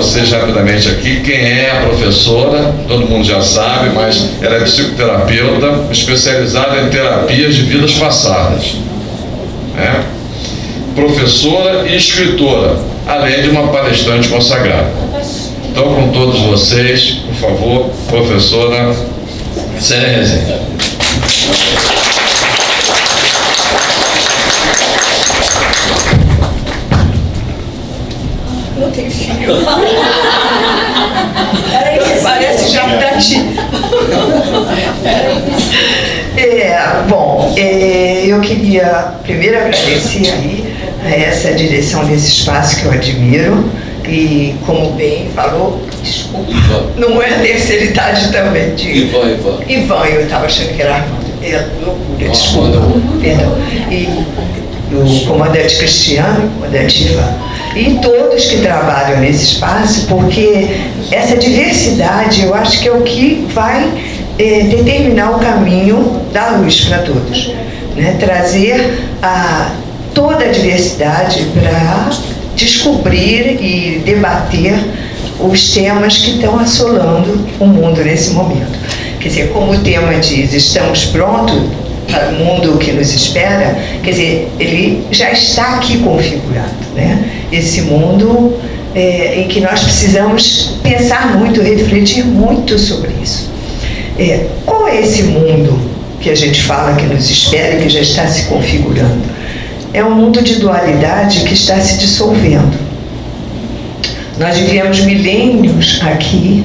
vocês rapidamente aqui quem é a professora, todo mundo já sabe, mas ela é psicoterapeuta especializada em terapias de vidas passadas. Né? Professora e escritora, além de uma palestrante consagrada. Então, com todos vocês, por favor, professora Célia. Parece Japitati. É, bom, é, eu queria primeiro agradecer aí a essa direção desse espaço que eu admiro e como bem falou, desculpa, Ivan. não é a terceira idade também, de Ivan, Ivan. Ivan, eu estava achando que era Armando. É loucura, desculpa. Armando. Perdão. E o comandante Cristiano, comandante Ivan. E todos que trabalham nesse espaço, porque essa diversidade eu acho que é o que vai eh, determinar o caminho da luz para todos. Né? Trazer a, toda a diversidade para descobrir e debater os temas que estão assolando o mundo nesse momento. Quer dizer, como o tema diz, estamos prontos para o mundo que nos espera, quer dizer, ele já está aqui configurado, né? Esse mundo é, em que nós precisamos pensar muito, refletir muito sobre isso. É, qual é esse mundo que a gente fala que nos espera que já está se configurando? É um mundo de dualidade que está se dissolvendo. Nós vivemos milênios aqui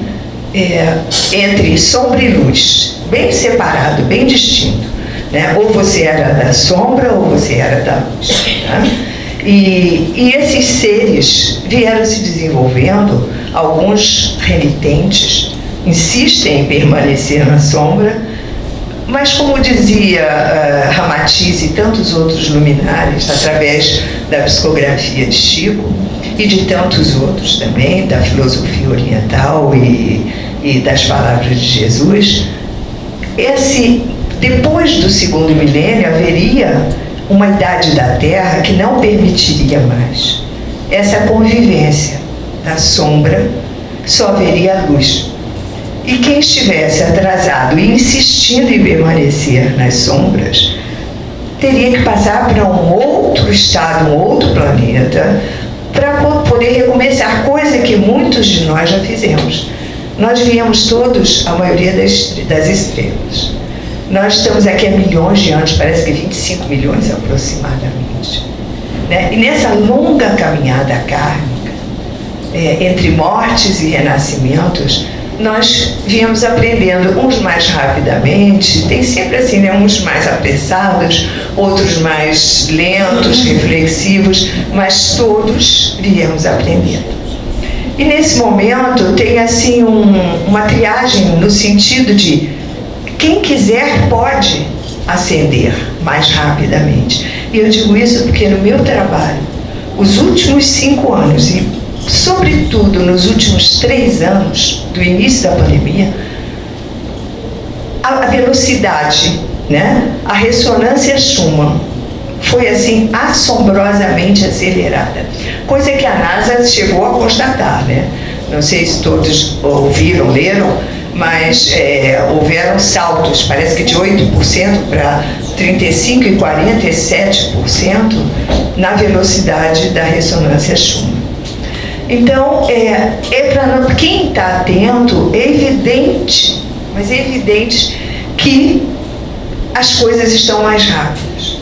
é, entre sombra e luz, bem separado, bem distinto. Né? Ou você era da sombra ou você era da luz. Né? E, e esses seres vieram se desenvolvendo, alguns renitentes, insistem em permanecer na sombra, mas como dizia uh, Ramatiz e tantos outros luminares, através da psicografia de Chico, e de tantos outros também, da filosofia oriental e, e das palavras de Jesus, esse, depois do segundo milênio haveria uma idade da Terra que não permitiria mais essa convivência da sombra, só haveria a luz. E quem estivesse atrasado e insistindo em permanecer nas sombras, teria que passar para um outro estado, um outro planeta, para poder recomeçar, coisa que muitos de nós já fizemos. Nós viemos todos, a maioria das, das estrelas. Nós estamos aqui há milhões de anos, parece que 25 milhões aproximadamente. Né? E nessa longa caminhada kármica, é, entre mortes e renascimentos, nós viemos aprendendo uns mais rapidamente, tem sempre assim, né? uns mais apressados, outros mais lentos, reflexivos, mas todos viemos aprendendo. E nesse momento tem assim um, uma triagem no sentido de quem quiser pode ascender mais rapidamente. E eu digo isso porque no meu trabalho, os últimos cinco anos, e sobretudo nos últimos três anos do início da pandemia, a, velocidade, né? a ressonância Schumann foi assim assombrosamente acelerada, coisa que a NASA chegou a constatar, né? Não sei se todos ouviram, leram, mas é, houveram saltos, parece que de 8% para 35% e 47% na velocidade da ressonância Schumann. Então, é, é para quem está atento, é evidente, mas é evidente que as coisas estão mais rápidas,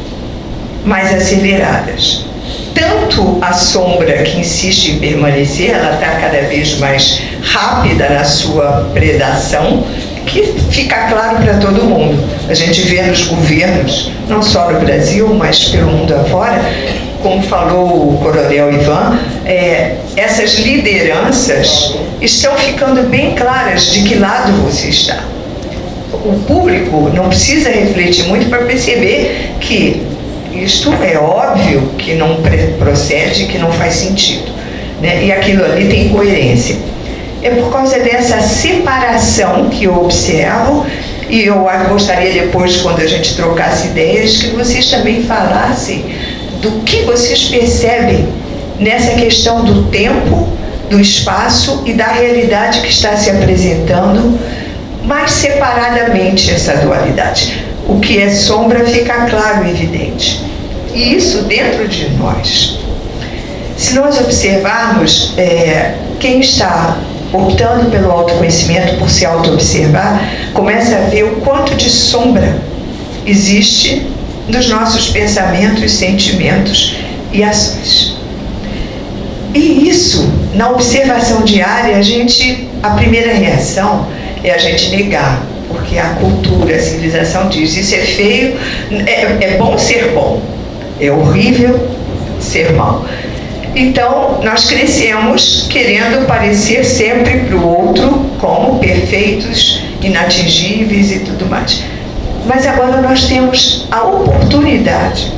mais aceleradas. Tanto a sombra que insiste em permanecer, ela está cada vez mais rápida na sua predação, que fica claro para todo mundo. A gente vê nos governos, não só no Brasil, mas pelo mundo afora, como falou o coronel Ivan, é, essas lideranças estão ficando bem claras de que lado você está. O público não precisa refletir muito para perceber que isto é óbvio que não procede, que não faz sentido. Né? E aquilo ali tem coerência. É por causa dessa separação que eu observo e eu gostaria depois, quando a gente trocasse ideias, que vocês também falassem do que vocês percebem nessa questão do tempo, do espaço e da realidade que está se apresentando, mais separadamente essa dualidade. O que é sombra fica claro e evidente. E isso dentro de nós. Se nós observarmos é, quem está optando pelo autoconhecimento, por se auto-observar, começa a ver o quanto de sombra existe nos nossos pensamentos, sentimentos e ações. E isso, na observação diária, a gente, a primeira reação é a gente negar, porque a cultura, a civilização diz, isso é feio, é, é bom ser bom, é horrível ser mal. Então, nós crescemos querendo parecer sempre para o outro como perfeitos, inatingíveis e tudo mais. Mas agora nós temos a oportunidade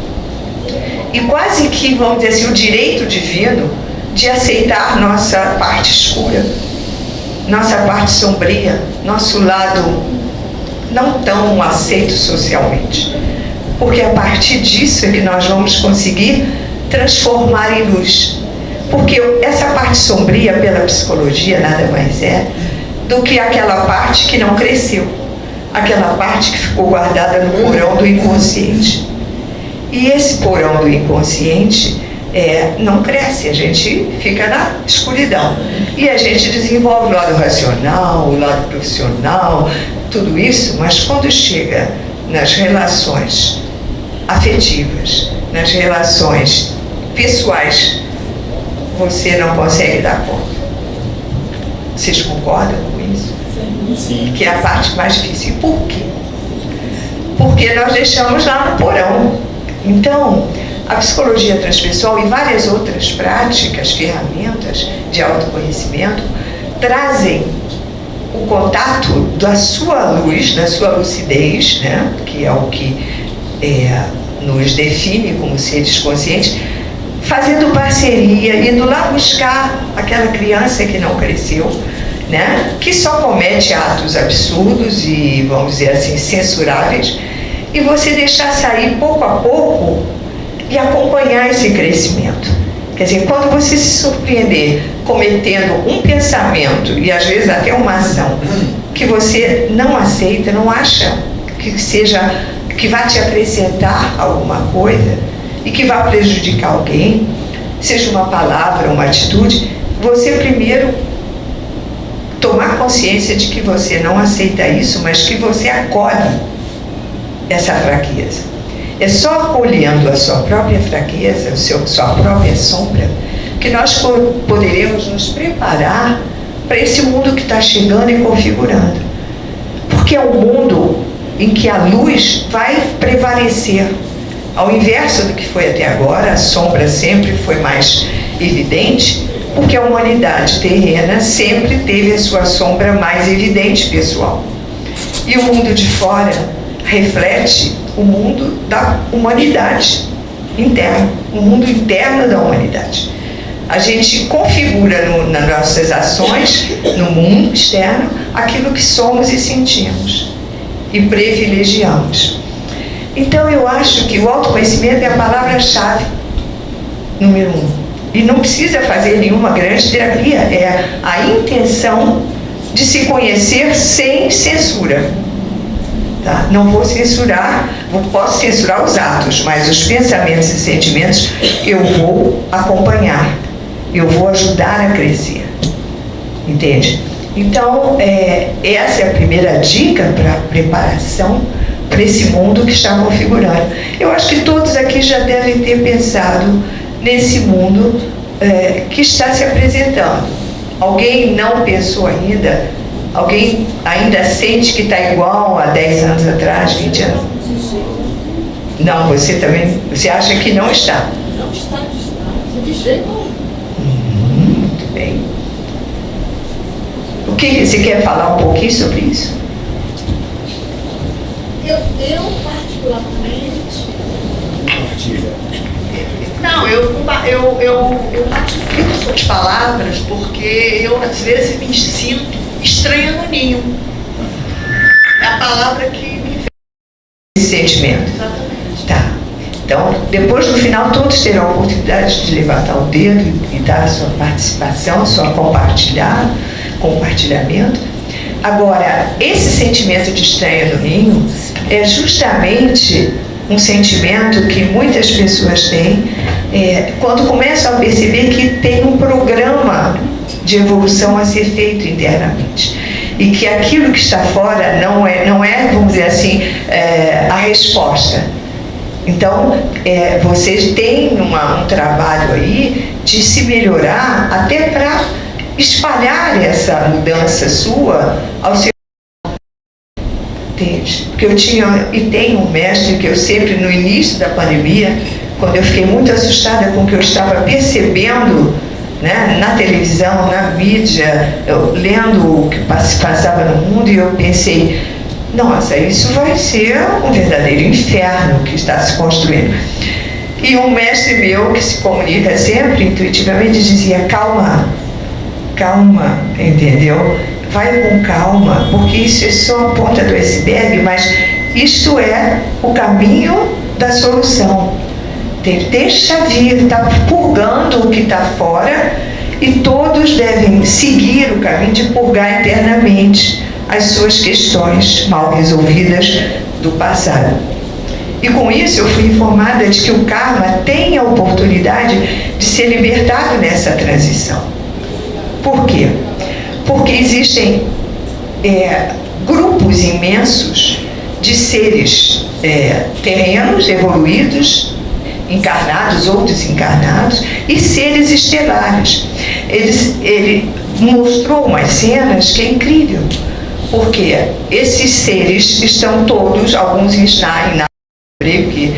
e quase que, vamos dizer assim, o direito divino de aceitar nossa parte escura, nossa parte sombria, nosso lado não tão aceito socialmente. Porque a partir disso é que nós vamos conseguir transformar em luz. Porque essa parte sombria, pela psicologia, nada mais é do que aquela parte que não cresceu, aquela parte que ficou guardada no porão do inconsciente. E esse porão do inconsciente é, não cresce, a gente fica na escuridão. E a gente desenvolve o lado racional, o lado profissional, tudo isso, mas quando chega nas relações afetivas, nas relações pessoais, você não consegue dar conta. Vocês concordam com isso? Sim. Que é a parte mais difícil. E por quê? Porque nós deixamos lá no porão. Então, a psicologia transpessoal e várias outras práticas, ferramentas de autoconhecimento trazem o contato da sua luz, da sua lucidez, né? que é o que é, nos define como seres conscientes, fazendo parceria, indo lá buscar aquela criança que não cresceu, né? que só comete atos absurdos e, vamos dizer assim, censuráveis, e você deixar sair pouco a pouco e acompanhar esse crescimento. Quer dizer, quando você se surpreender cometendo um pensamento e às vezes até uma ação que você não aceita, não acha que seja que vá te acrescentar alguma coisa e que vá prejudicar alguém, seja uma palavra, uma atitude, você primeiro tomar consciência de que você não aceita isso, mas que você acolhe essa fraqueza. É só acolhendo a sua própria fraqueza, a sua própria sombra, que nós poderemos nos preparar para esse mundo que está chegando e configurando. Porque é um mundo em que a luz vai prevalecer. Ao inverso do que foi até agora, a sombra sempre foi mais evidente, porque a humanidade terrena sempre teve a sua sombra mais evidente, pessoal. E o mundo de fora reflete o mundo da humanidade interna, o mundo interno da humanidade. A gente configura no, nas nossas ações, no mundo externo, aquilo que somos e sentimos e privilegiamos. Então eu acho que o autoconhecimento é a palavra-chave, número um. E não precisa fazer nenhuma grande terapia, é a intenção de se conhecer sem censura. Tá? Não vou censurar, posso censurar os atos, mas os pensamentos e sentimentos eu vou acompanhar, eu vou ajudar a crescer. Entende? Então, é, essa é a primeira dica para preparação para esse mundo que está configurando. Eu acho que todos aqui já devem ter pensado nesse mundo é, que está se apresentando. Alguém não pensou ainda Alguém ainda sente que está igual há 10 anos atrás, 20 anos? Não, você também, você acha que não está? Não está, está, de jeito nenhum. Muito bem. O que você quer falar um pouquinho sobre isso? Eu, eu particularmente... Não, eu, eu, eu, eu ratifico suas palavras porque eu às vezes me sinto estranha no ninho. É a palavra que me fez. Sentimento. Exatamente. Tá. Então, depois no final, todos terão a oportunidade de levantar o dedo e dar a sua participação, sua compartilhar, compartilhamento. Agora, esse sentimento de estranha do ninho é justamente um sentimento que muitas pessoas têm é, quando começam a perceber que tem um programa de evolução a ser feito internamente e que aquilo que está fora não é, não é vamos dizer assim, é, a resposta. Então, é, vocês têm uma, um trabalho aí de se melhorar até para espalhar essa mudança sua ao seu Entende? Porque eu tinha e tenho um mestre que eu sempre, no início da pandemia, quando eu fiquei muito assustada com o que eu estava percebendo né, na televisão, na mídia, eu, lendo o que passava no mundo, e eu pensei, nossa, isso vai ser um verdadeiro inferno que está se construindo. E um mestre meu, que se comunica sempre intuitivamente, dizia, calma, calma, entendeu? vai com calma, porque isso é só a ponta do iceberg, mas isto é o caminho da solução. Deixa vir, está purgando o que está fora e todos devem seguir o caminho de purgar internamente as suas questões mal resolvidas do passado. E com isso eu fui informada de que o karma tem a oportunidade de ser libertado nessa transição. Por quê? porque existem é, grupos imensos de seres é, terrenos evoluídos, encarnados ou desencarnados, e seres estelares. Eles, ele mostrou umas cenas que é incrível, porque esses seres estão todos, alguns em na que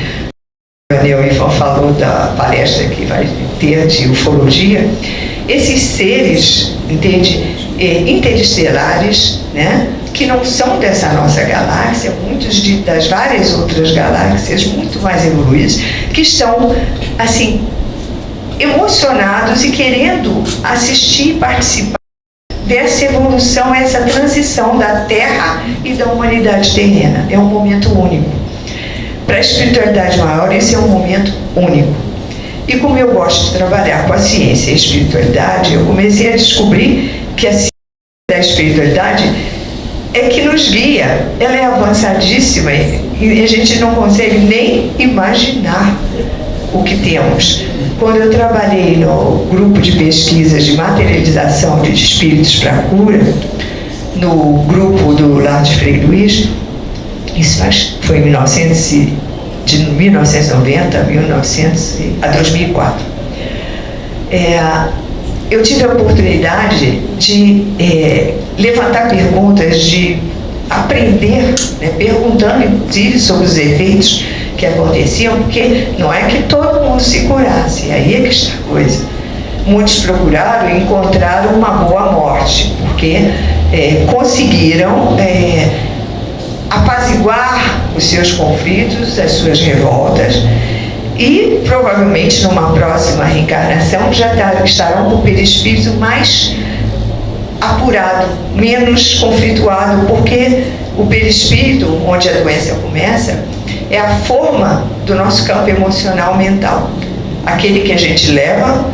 o Daniel Ivan falou da palestra que vai ter de ufologia, esses seres, entende, interestelares, né, que não são dessa nossa galáxia, muitos de, das várias outras galáxias muito mais evoluídas, que estão, assim, emocionados e querendo assistir e participar dessa evolução, essa transição da Terra e da humanidade terrena. É um momento único. Para a espiritualidade maior, esse é um momento único. E como eu gosto de trabalhar com a ciência e a espiritualidade, eu comecei a descobrir que a ciência da espiritualidade é que nos guia. Ela é avançadíssima e a gente não consegue nem imaginar o que temos. Quando eu trabalhei no grupo de pesquisas de materialização de espíritos para cura, no grupo do Lar de Frei Luiz, isso foi em 1900, de 1990 a, 1900, a 2004. É, eu tive a oportunidade de é, levantar perguntas, de aprender, né, perguntando inclusive sobre os efeitos que aconteciam, porque não é que todo mundo se curasse, aí é que está a coisa. Muitos procuraram e encontraram uma boa morte, porque é, conseguiram é, apaziguar os seus conflitos, as suas revoltas, e provavelmente numa próxima reencarnação já tá, estarão com o perispírito mais apurado, menos conflituado, porque o perispírito, onde a doença começa, é a forma do nosso campo emocional mental. Aquele que a gente leva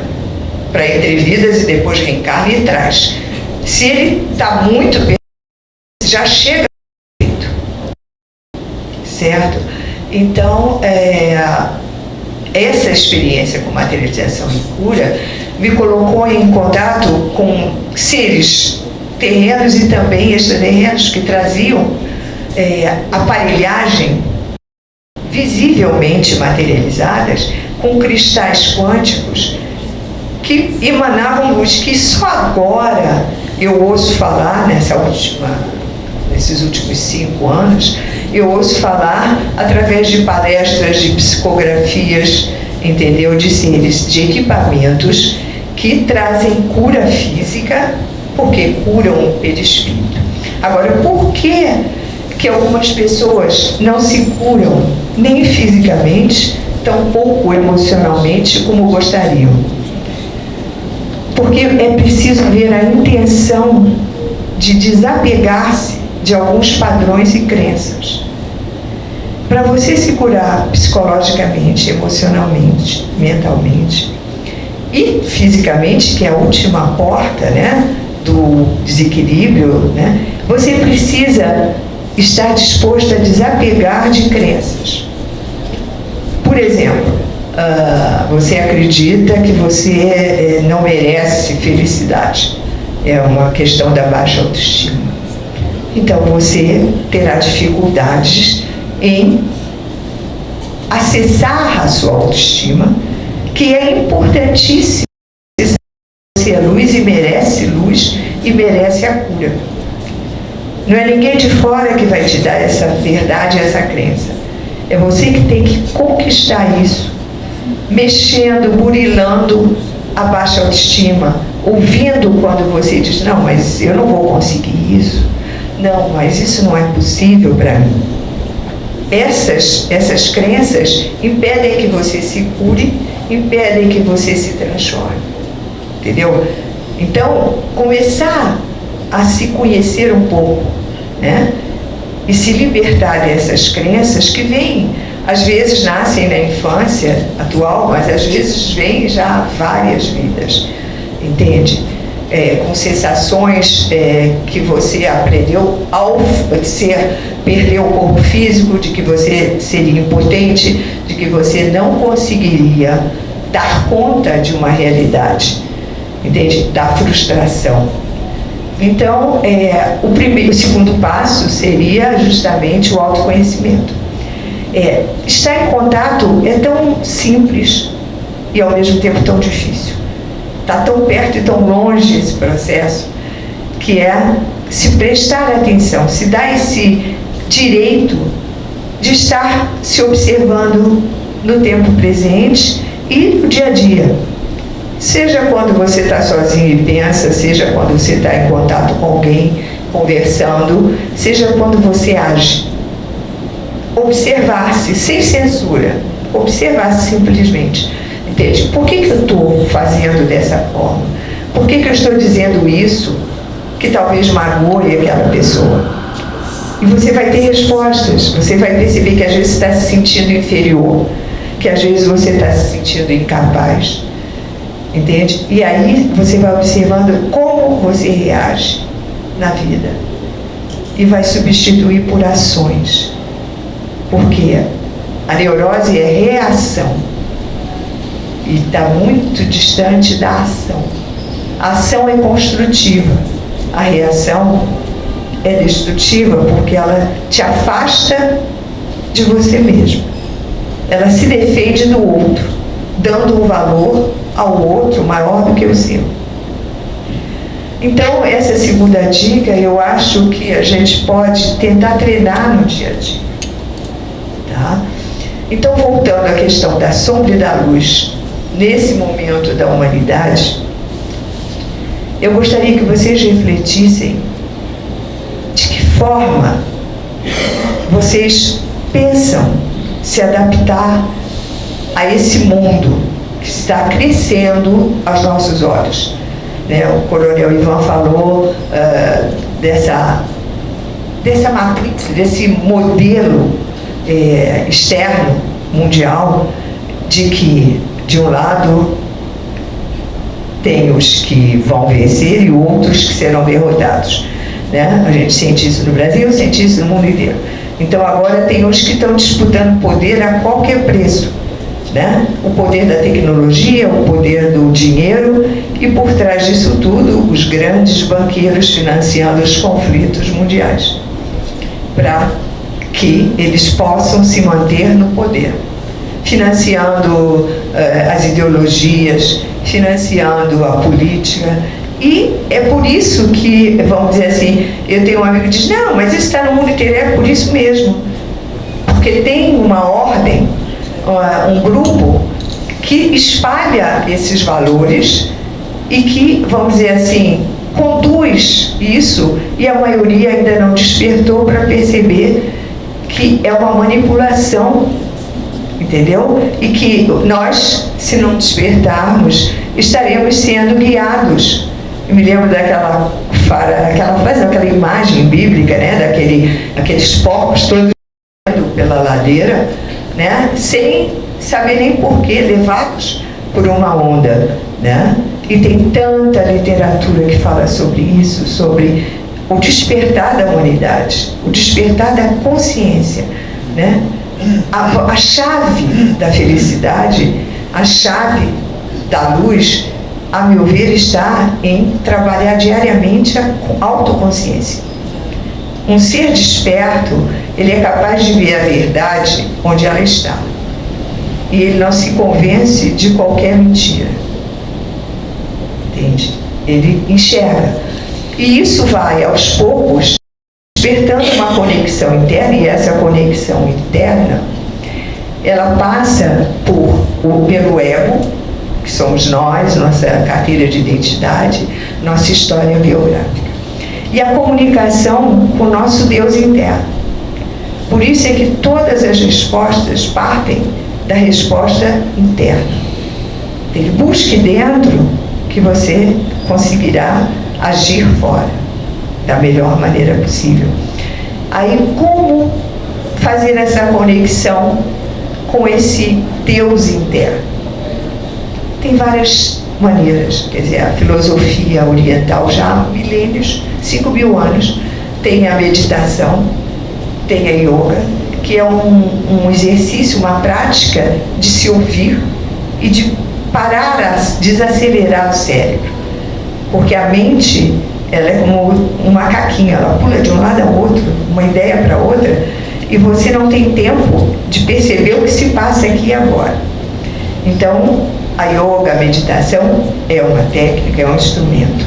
para entrevidas e depois reencarna e traz. Se ele está muito já chega certo? Então, é, essa experiência com materialização e cura me colocou em contato com seres terrenos e também extraterrenos que traziam é, aparelhagem visivelmente materializadas com cristais quânticos que emanavam luz, que só agora eu ouço falar nessa última, nesses últimos cinco anos, eu ouço falar através de palestras, de psicografias, entendeu? De seres, de equipamentos que trazem cura física, porque curam o perispírito. Agora, por que, que algumas pessoas não se curam nem fisicamente, tampouco emocionalmente como gostariam? Porque é preciso ver a intenção de desapegar-se de alguns padrões e crenças. para você se curar psicologicamente, emocionalmente, mentalmente e fisicamente, que é a última porta né, do desequilíbrio, né, você precisa estar disposto a desapegar de crenças. Por exemplo, uh, você acredita que você eh, não merece felicidade. É uma questão da baixa autoestima. Então você terá dificuldades em acessar a sua autoestima, que é importantíssima. Você é luz e merece luz e merece a cura. Não é ninguém de fora que vai te dar essa verdade, essa crença. É você que tem que conquistar isso, mexendo, burilando a baixa autoestima, ouvindo quando você diz, não, mas eu não vou conseguir isso. Não, mas isso não é possível para mim. Essas, essas crenças impedem que você se cure, impedem que você se transforme. Entendeu? Então, começar a se conhecer um pouco, né? E se libertar dessas crenças que vêm, às vezes nascem na infância atual, mas às vezes vêm já várias vidas, entende? É, com sensações é, que você aprendeu ao ser, perder o corpo físico, de que você seria impotente, de que você não conseguiria dar conta de uma realidade, entende? Da frustração. Então, é, o, primeiro, o segundo passo seria justamente o autoconhecimento. É, estar em contato é tão simples e ao mesmo tempo tão difícil. Está tão perto e tão longe esse processo, que é se prestar atenção, se dar esse direito de estar se observando no tempo presente e no dia a dia Seja quando você está sozinho e pensa, seja quando você está em contato com alguém, conversando, seja quando você age. Observar-se sem censura, observar-se simplesmente. Entende? Por que, que eu estou fazendo dessa forma? Por que, que eu estou dizendo isso que talvez magoe aquela pessoa? E você vai ter respostas, você vai perceber que às vezes está se sentindo inferior, que às vezes você está se sentindo incapaz Entende? E aí você vai observando como você reage na vida. E vai substituir por ações. Porque a neurose é reação. E está muito distante da ação. A ação é construtiva. A reação é destrutiva porque ela te afasta de você mesmo. Ela se defende do outro, dando um valor ao outro maior do que o seu. Então, essa segunda dica, eu acho que a gente pode tentar treinar no dia a dia. Tá? Então, voltando à questão da sombra e da luz, nesse momento da humanidade, eu gostaria que vocês refletissem de que forma vocês pensam se adaptar a esse mundo que está crescendo aos nossos olhos. Né? O coronel Ivan falou uh, dessa, dessa matrix, desse modelo eh, externo, mundial, de que, de um lado, tem os que vão vencer e outros que serão derrotados. Né? A gente sente isso no Brasil, sente isso no mundo inteiro. Então agora tem os que estão disputando poder a qualquer preço né? o poder da tecnologia, o poder do dinheiro e por trás disso tudo os grandes banqueiros financiando os conflitos mundiais para que eles possam se manter no poder financiando as ideologias, financiando a política e é por isso que, vamos dizer assim, eu tenho um amigo que diz, não, mas isso está no mundo inteiro, é por isso mesmo. Porque tem uma ordem um grupo que espalha esses valores e que, vamos dizer assim, conduz isso e a maioria ainda não despertou para perceber que é uma manipulação, entendeu? E que nós, se não despertarmos, estaremos sendo guiados. Eu me lembro daquela, aquela frase, aquela imagem bíblica, né? Daquele, aqueles porcos todos pela ladeira, né? sem saber nem porquê, levados por uma onda. Né? E tem tanta literatura que fala sobre isso, sobre o despertar da humanidade, o despertar da consciência. Né? A, a chave da felicidade, a chave da luz, a meu ver, está em trabalhar diariamente a autoconsciência. Um ser desperto, ele é capaz de ver a verdade onde ela está. E ele não se convence de qualquer mentira. Entende? Ele enxerga. E isso vai, aos poucos, despertando uma conexão interna, e essa conexão interna, ela passa por, pelo ego, que somos nós, nossa carteira de identidade, nossa história biográfica. E a comunicação com o nosso Deus interno. Por isso é que todas as respostas partem da resposta interna. Ele busque dentro que você conseguirá agir fora da melhor maneira possível. Aí como fazer essa conexão com esse Deus interno? tem várias maneiras. Quer dizer, a filosofia oriental já há milênios, 5 mil anos, tem a meditação, tem a yoga, que é um, um exercício, uma prática de se ouvir e de parar, a desacelerar o cérebro. Porque a mente, ela é como um macaquinho, ela pula de um lado ao outro, uma ideia para outra, e você não tem tempo de perceber o que se passa aqui e agora. Então, a yoga, a meditação, é uma técnica, é um instrumento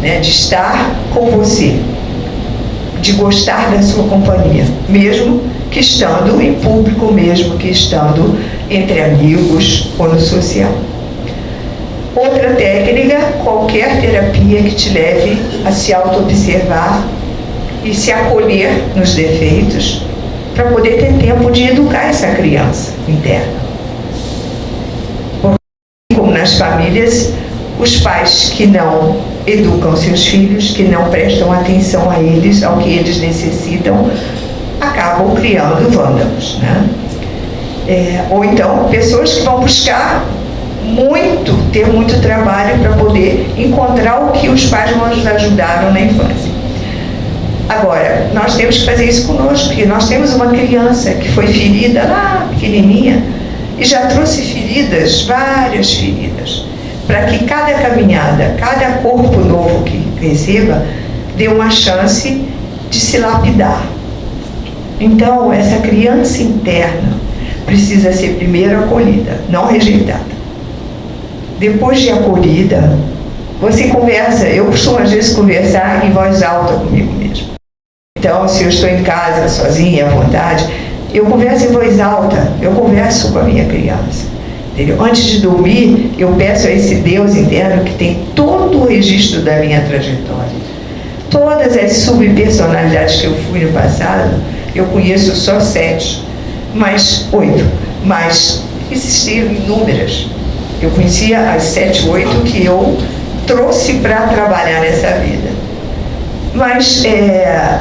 né, de estar com você, de gostar da sua companhia, mesmo que estando em público, mesmo que estando entre amigos ou no social. Outra técnica, qualquer terapia que te leve a se auto-observar e se acolher nos defeitos, para poder ter tempo de educar essa criança interna nas famílias, os pais que não educam seus filhos, que não prestam atenção a eles, ao que eles necessitam, acabam criando vândalos. Né? É, ou então, pessoas que vão buscar muito, ter muito trabalho para poder encontrar o que os pais nos ajudaram na infância. Agora, nós temos que fazer isso conosco, porque nós temos uma criança que foi ferida lá, pequenininha, e já trouxe feridas, várias feridas, para que cada caminhada, cada corpo novo que receba, dê uma chance de se lapidar. Então, essa criança interna precisa ser primeiro acolhida, não rejeitada. Depois de acolhida, você conversa, eu costumo às vezes conversar em voz alta comigo mesmo. Então, se eu estou em casa, sozinha, à vontade, eu converso em voz alta, eu converso com a minha criança. Entendeu? Antes de dormir, eu peço a esse Deus interno que tem todo o registro da minha trajetória. Todas as subpersonalidades que eu fui no passado, eu conheço só sete, mas oito, mas existiam inúmeras. Eu conhecia as sete, oito que eu trouxe para trabalhar nessa vida. Mas é,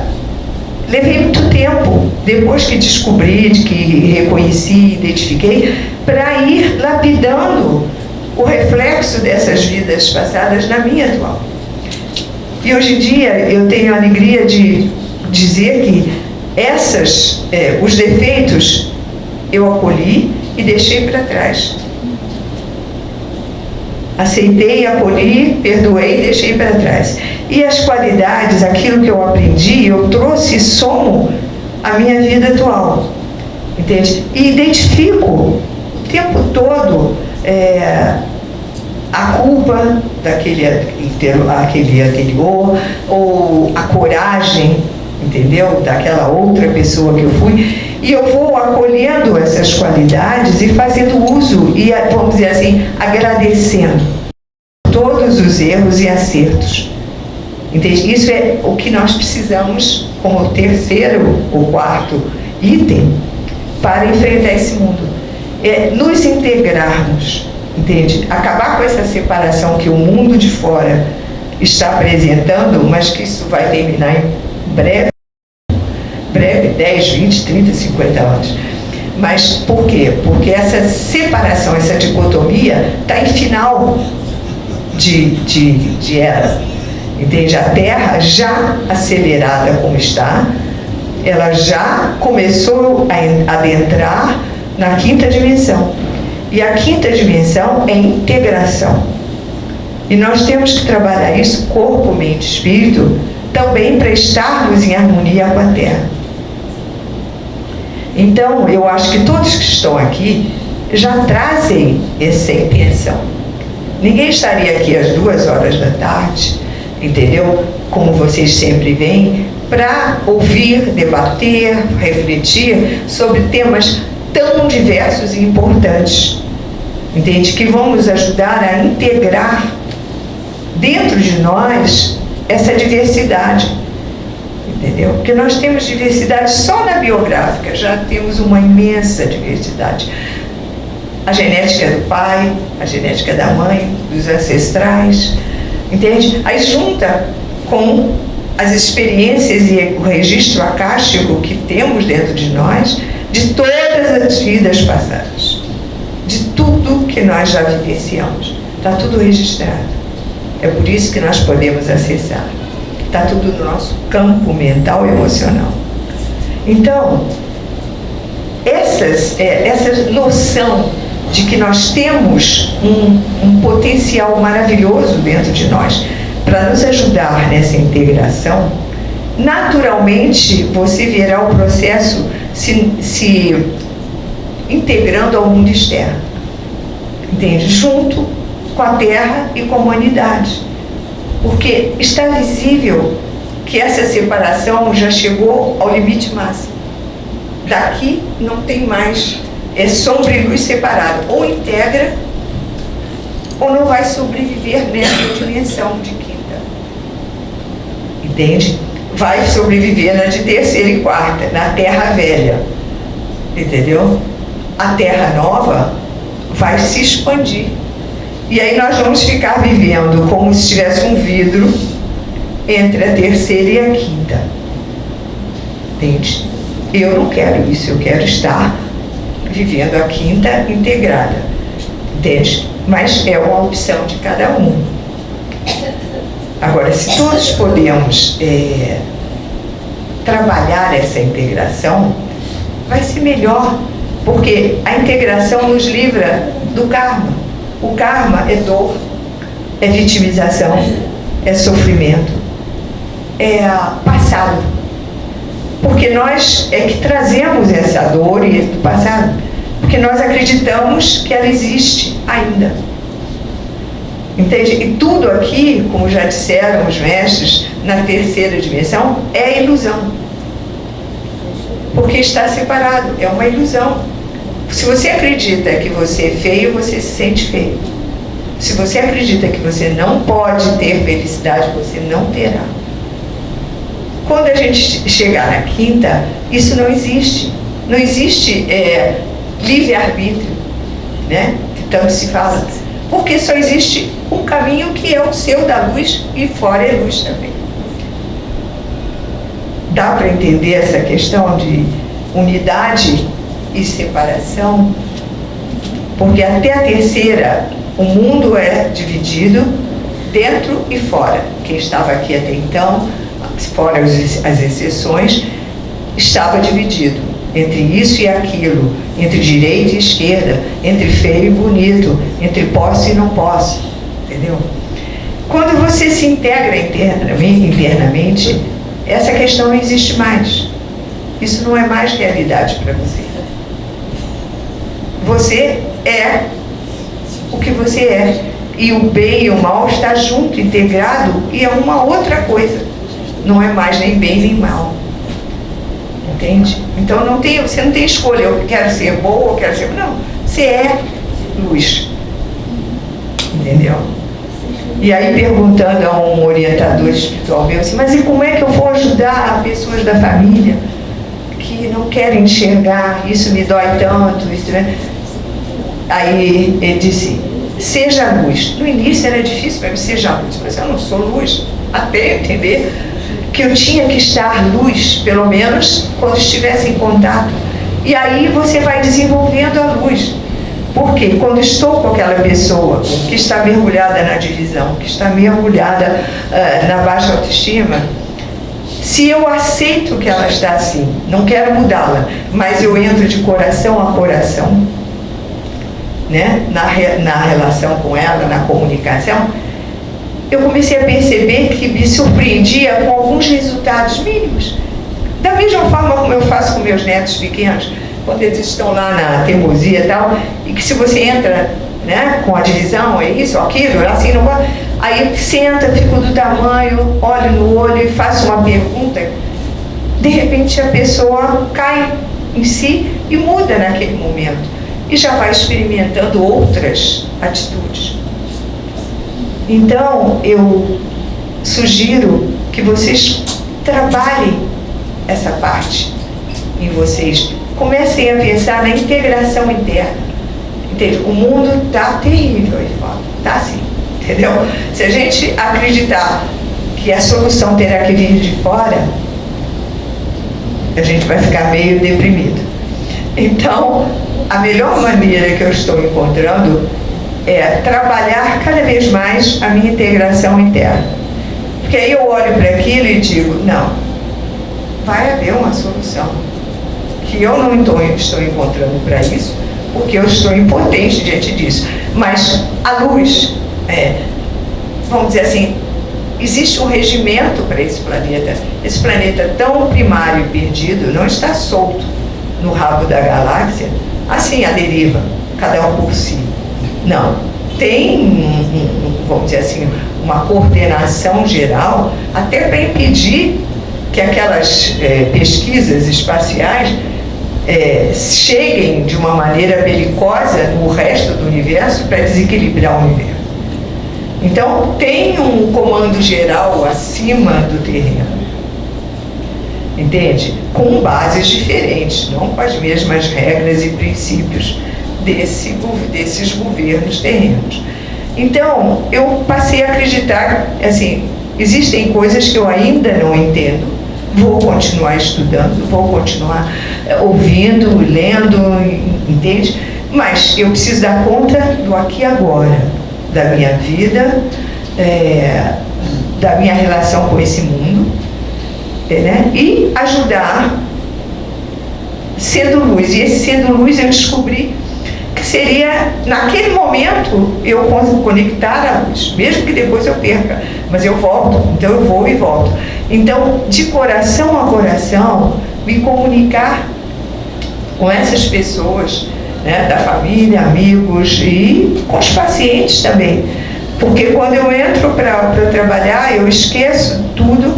levei muito tempo, depois que descobri, que reconheci, identifiquei, para ir lapidando o reflexo dessas vidas passadas na minha atual. E hoje em dia eu tenho a alegria de dizer que essas, é, os defeitos eu acolhi e deixei para trás. Aceitei, acolhi, perdoei deixei para trás. E as qualidades, aquilo que eu aprendi, eu trouxe somo a minha vida atual. Entende? E identifico o tempo todo é, a culpa daquele aquele anterior, ou a coragem, entendeu? Daquela outra pessoa que eu fui. E eu vou acolhendo essas qualidades e fazendo uso, e vamos dizer assim, agradecendo todos os erros e acertos. Entende? Isso é o que nós precisamos como terceiro ou quarto item para enfrentar esse mundo. É nos integrarmos, entende? Acabar com essa separação que o mundo de fora está apresentando, mas que isso vai terminar em breve, breve, 10, 20, 30, 50 anos. Mas por quê? Porque essa separação, essa dicotomia está em final de, de, de era. Entende? A Terra já acelerada como está, ela já começou a adentrar na quinta dimensão. E a quinta dimensão é integração. E nós temos que trabalhar isso, corpo, mente, espírito, também para estarmos em harmonia com a Terra. Então, eu acho que todos que estão aqui já trazem essa intenção. Ninguém estaria aqui às duas horas da tarde, entendeu? Como vocês sempre vêm, para ouvir, debater, refletir sobre temas tão diversos e importantes, entende? Que vão nos ajudar a integrar dentro de nós essa diversidade, entendeu? Porque nós temos diversidade só na biográfica, já temos uma imensa diversidade. A genética do pai, a genética da mãe, dos ancestrais, entende? Aí junta com as experiências e o registro acástico que temos dentro de nós de todas as vidas passadas, de tudo que nós já vivenciamos. Está tudo registrado. É por isso que nós podemos acessar. Está tudo no nosso campo mental e emocional. Então, essas, é, essa noção de que nós temos um, um potencial maravilhoso dentro de nós, para nos ajudar nessa integração, naturalmente você verá o processo se, se integrando ao mundo externo. Entende? Junto com a Terra e com a humanidade. Porque está visível que essa separação já chegou ao limite máximo. Daqui não tem mais, é sombra e luz separado. Ou integra, ou não vai sobreviver nessa dimensão de que entende? Vai sobreviver na de terceira e quarta, na terra velha, entendeu? A terra nova vai se expandir. E aí nós vamos ficar vivendo como se tivesse um vidro entre a terceira e a quinta. Entende? Eu não quero isso, eu quero estar vivendo a quinta integrada. Entende? Mas é uma opção de cada um. Agora, se todos podemos é, trabalhar essa integração, vai ser melhor, porque a integração nos livra do karma. O karma é dor, é vitimização, é sofrimento, é passado. Porque nós é que trazemos essa dor e do passado, porque nós acreditamos que ela existe ainda. Entende? E tudo aqui, como já disseram os mestres, na terceira dimensão, é ilusão. Porque está separado, é uma ilusão. Se você acredita que você é feio, você se sente feio. Se você acredita que você não pode ter felicidade, você não terá. Quando a gente chegar na quinta, isso não existe. Não existe é, livre-arbítrio, né? que tanto se fala porque só existe um caminho que é o seu da luz e fora é luz também. Dá para entender essa questão de unidade e separação? Porque até a terceira, o mundo é dividido dentro e fora. Quem estava aqui até então, fora as exceções, estava dividido entre isso e aquilo, entre direita e esquerda, entre feio e bonito, entre posse e não posse, entendeu? Quando você se integra internamente, internamente, essa questão não existe mais. Isso não é mais realidade para você. Você é o que você é. E o bem e o mal está junto, integrado, e é uma outra coisa. Não é mais nem bem nem mal. Entende? Então não tem, você não tem escolha, eu quero ser boa, eu quero ser. Não, você é luz. Entendeu? E aí perguntando a um orientador espiritual meu assim, mas e como é que eu vou ajudar pessoas da família que não querem enxergar, isso me dói tanto, isso, né? Aí ele disse, seja luz. No início era difícil para mim, seja luz, mas eu não sou luz, até entender que eu tinha que estar luz, pelo menos quando estivesse em contato. E aí você vai desenvolvendo a luz. Porque quando estou com aquela pessoa que está mergulhada na divisão, que está mergulhada uh, na baixa autoestima, se eu aceito que ela está assim, não quero mudá-la, mas eu entro de coração a coração, né, na, na relação com ela, na comunicação, eu comecei a perceber que me surpreendia com alguns resultados mínimos. Da mesma forma como eu faço com meus netos pequenos, quando eles estão lá na teimosia e tal, e que se você entra né, com a divisão, é isso, aquilo, assim, não vai. Aí senta, fica do tamanho, olha no olho e faz uma pergunta, de repente a pessoa cai em si e muda naquele momento. E já vai experimentando outras atitudes. Então, eu sugiro que vocês trabalhem essa parte em vocês. Comecem a pensar na integração interna. Entende? O mundo está terrível aí fora. Está assim. Entendeu? Se a gente acreditar que a solução terá que vir de fora, a gente vai ficar meio deprimido. Então, a melhor maneira que eu estou encontrando é trabalhar cada vez mais a minha integração interna. Porque aí eu olho para aquilo e digo, não, vai haver uma solução. Que eu não estou, encontrando para isso, porque eu estou impotente diante disso. Mas a luz, é, vamos dizer assim, existe um regimento para esse planeta. Esse planeta tão primário e perdido não está solto no rabo da galáxia, assim a deriva, cada um por si. Não. Tem, vamos dizer assim, uma coordenação geral, até para impedir que aquelas é, pesquisas espaciais é, cheguem de uma maneira belicosa no resto do universo para desequilibrar o universo. Então, tem um comando geral acima do terreno. Entende? Com bases diferentes, não com as mesmas regras e princípios desse, desses governos terrenos. Então, eu passei a acreditar, assim, existem coisas que eu ainda não entendo, vou continuar estudando, vou continuar eh, ouvindo, lendo, entende? Mas eu preciso dar conta do aqui e agora, da minha vida, é, da minha relação com esse mundo, né? e ajudar sendo luz. E esse sendo luz eu descobri que seria, naquele momento, eu conectar a luz, mesmo que depois eu perca, mas eu volto, então eu vou e volto. Então, de coração a coração, me comunicar com essas pessoas, né, da família, amigos e com os pacientes também. Porque quando eu entro para trabalhar, eu esqueço tudo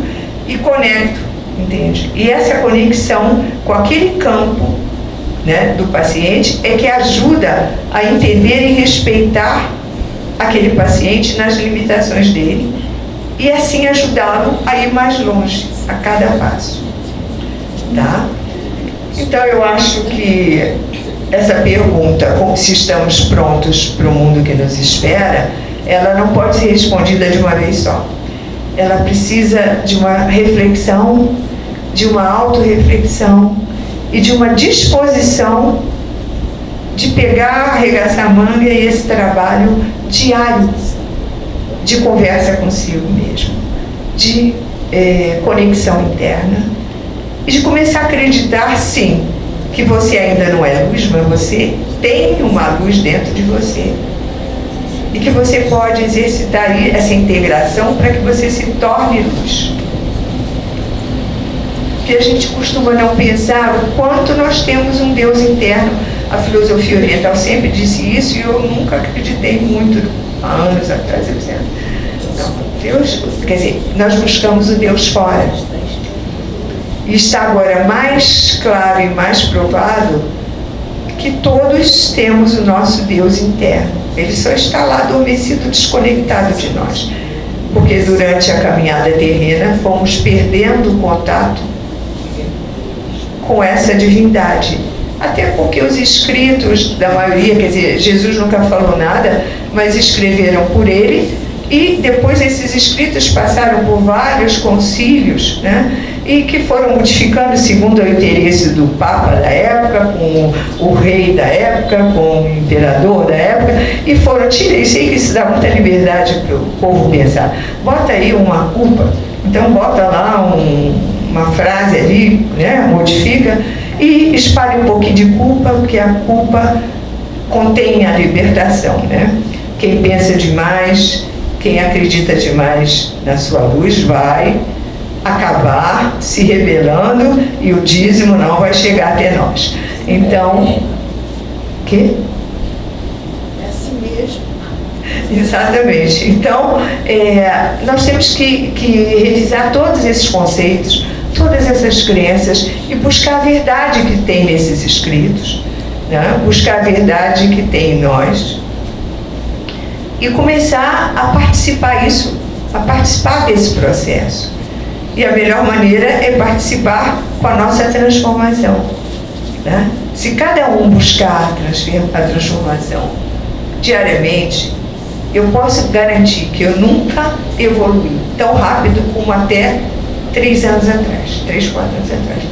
e conecto, entende? E essa conexão com aquele campo né, do paciente é que ajuda a entender e respeitar aquele paciente nas limitações dele e assim ajudá-lo a ir mais longe a cada passo. Tá? Então eu acho que essa pergunta, se estamos prontos para o mundo que nos espera, ela não pode ser respondida de uma vez só. Ela precisa de uma reflexão, de uma autorreflexão, e de uma disposição de pegar, arregaçar a manga e esse trabalho diário de conversa consigo mesmo, de é, conexão interna e de começar a acreditar, sim, que você ainda não é luz, mas você tem uma luz dentro de você. E que você pode exercitar essa integração para que você se torne luz que a gente costuma não pensar o quanto nós temos um Deus interno. A filosofia oriental sempre disse isso e eu nunca acreditei muito há anos atrás. Eu não, Deus, quer dizer, nós buscamos o Deus fora. E está agora mais claro e mais provado que todos temos o nosso Deus interno. Ele só está lá adormecido, desconectado de nós. Porque durante a caminhada terrena fomos perdendo contato com essa divindade Até porque os escritos da maioria, quer dizer, Jesus nunca falou nada, mas escreveram por ele, e depois esses escritos passaram por vários concílios, né? e que foram modificando segundo o interesse do Papa da época, com o rei da época, com o imperador da época, e foram, que isso dá muita liberdade para o povo pensar. Bota aí uma culpa, então bota lá um, uma frase ali, né, modifica, e espalhe um pouquinho de culpa, porque a culpa contém a libertação. Né? Quem pensa demais, quem acredita demais na sua luz vai acabar se rebelando e o dízimo não vai chegar até nós. Então, que? É assim mesmo. Exatamente. Então, é, nós temos que, que revisar todos esses conceitos, todas essas crenças e buscar a verdade que tem nesses escritos, né? buscar a verdade que tem em nós e começar a participar isso, a participar desse processo. E a melhor maneira é participar com a nossa transformação. Né? Se cada um buscar a transformação diariamente, eu posso garantir que eu nunca evolui tão rápido como até três anos atrás, três, quatro anos atrás.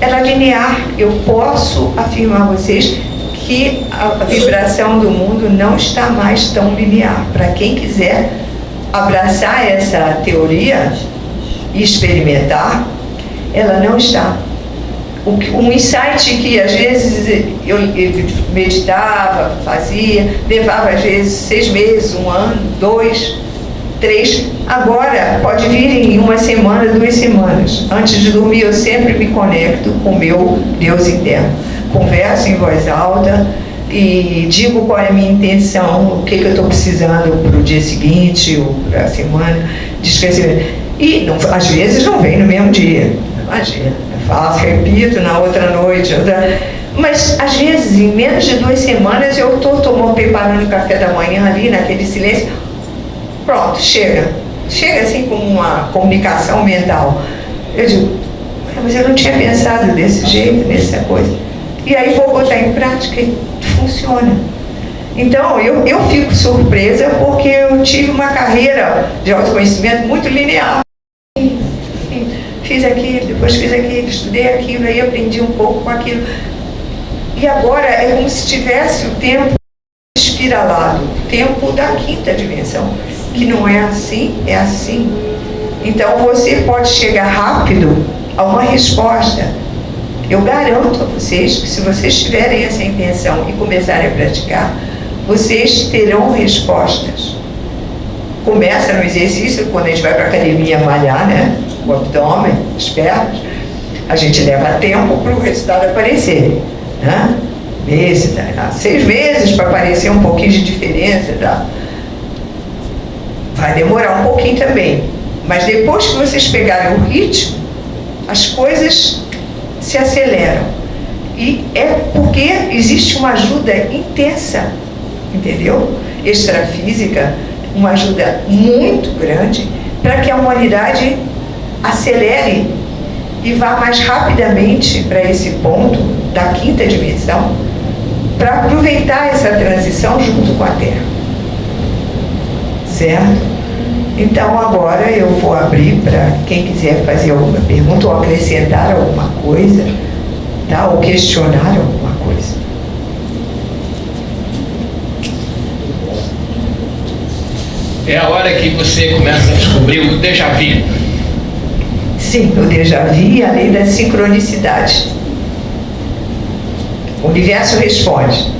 Ela é linear, eu posso afirmar a vocês que a vibração do mundo não está mais tão linear. Para quem quiser abraçar essa teoria, e experimentar, ela não está. Um insight que às vezes eu meditava, fazia, levava às vezes seis meses, um ano, dois, três, agora pode vir em uma semana, duas semanas. Antes de dormir eu sempre me conecto com o meu Deus interno. Converso em voz alta, e digo qual é a minha intenção, o que, que eu estou precisando para o dia seguinte ou para a semana de. E não, às vezes não vem no mesmo dia. Imagina, eu faço, repito na outra noite. Outra... Mas às vezes, em menos de duas semanas, eu estou tomando, preparando o café da manhã ali, naquele silêncio. Pronto, chega. Chega assim com uma comunicação mental. Eu digo, mas eu não tinha pensado desse jeito, nessa coisa. E aí vou botar em prática e funciona. Então, eu, eu fico surpresa porque eu tive uma carreira de autoconhecimento muito linear fiz aquilo, depois fiz aquilo, estudei aquilo, aí aprendi um pouco com aquilo. E agora é como se tivesse o tempo espiralado, o tempo da quinta dimensão, que não é assim, é assim. Então você pode chegar rápido a uma resposta. Eu garanto a vocês que se vocês tiverem essa intenção e começarem a praticar, vocês terão respostas. Começa no exercício, quando a gente vai para a academia malhar, né? o abdômen, as pernas, a gente leva tempo para o resultado aparecer. Né? Meses, né? seis meses para aparecer um pouquinho de diferença. Tá? Vai demorar um pouquinho também. Mas depois que vocês pegarem o ritmo, as coisas se aceleram. E é porque existe uma ajuda intensa, entendeu? Extrafísica, uma ajuda muito grande para que a humanidade acelere e vá mais rapidamente para esse ponto da quinta dimensão para aproveitar essa transição junto com a Terra. Certo? Então agora eu vou abrir para quem quiser fazer alguma pergunta ou acrescentar alguma coisa, tá? ou questionar alguma coisa. É a hora que você começa a descobrir o déjà vu. Sim, o déjà vu e a lei da sincronicidade. O universo responde.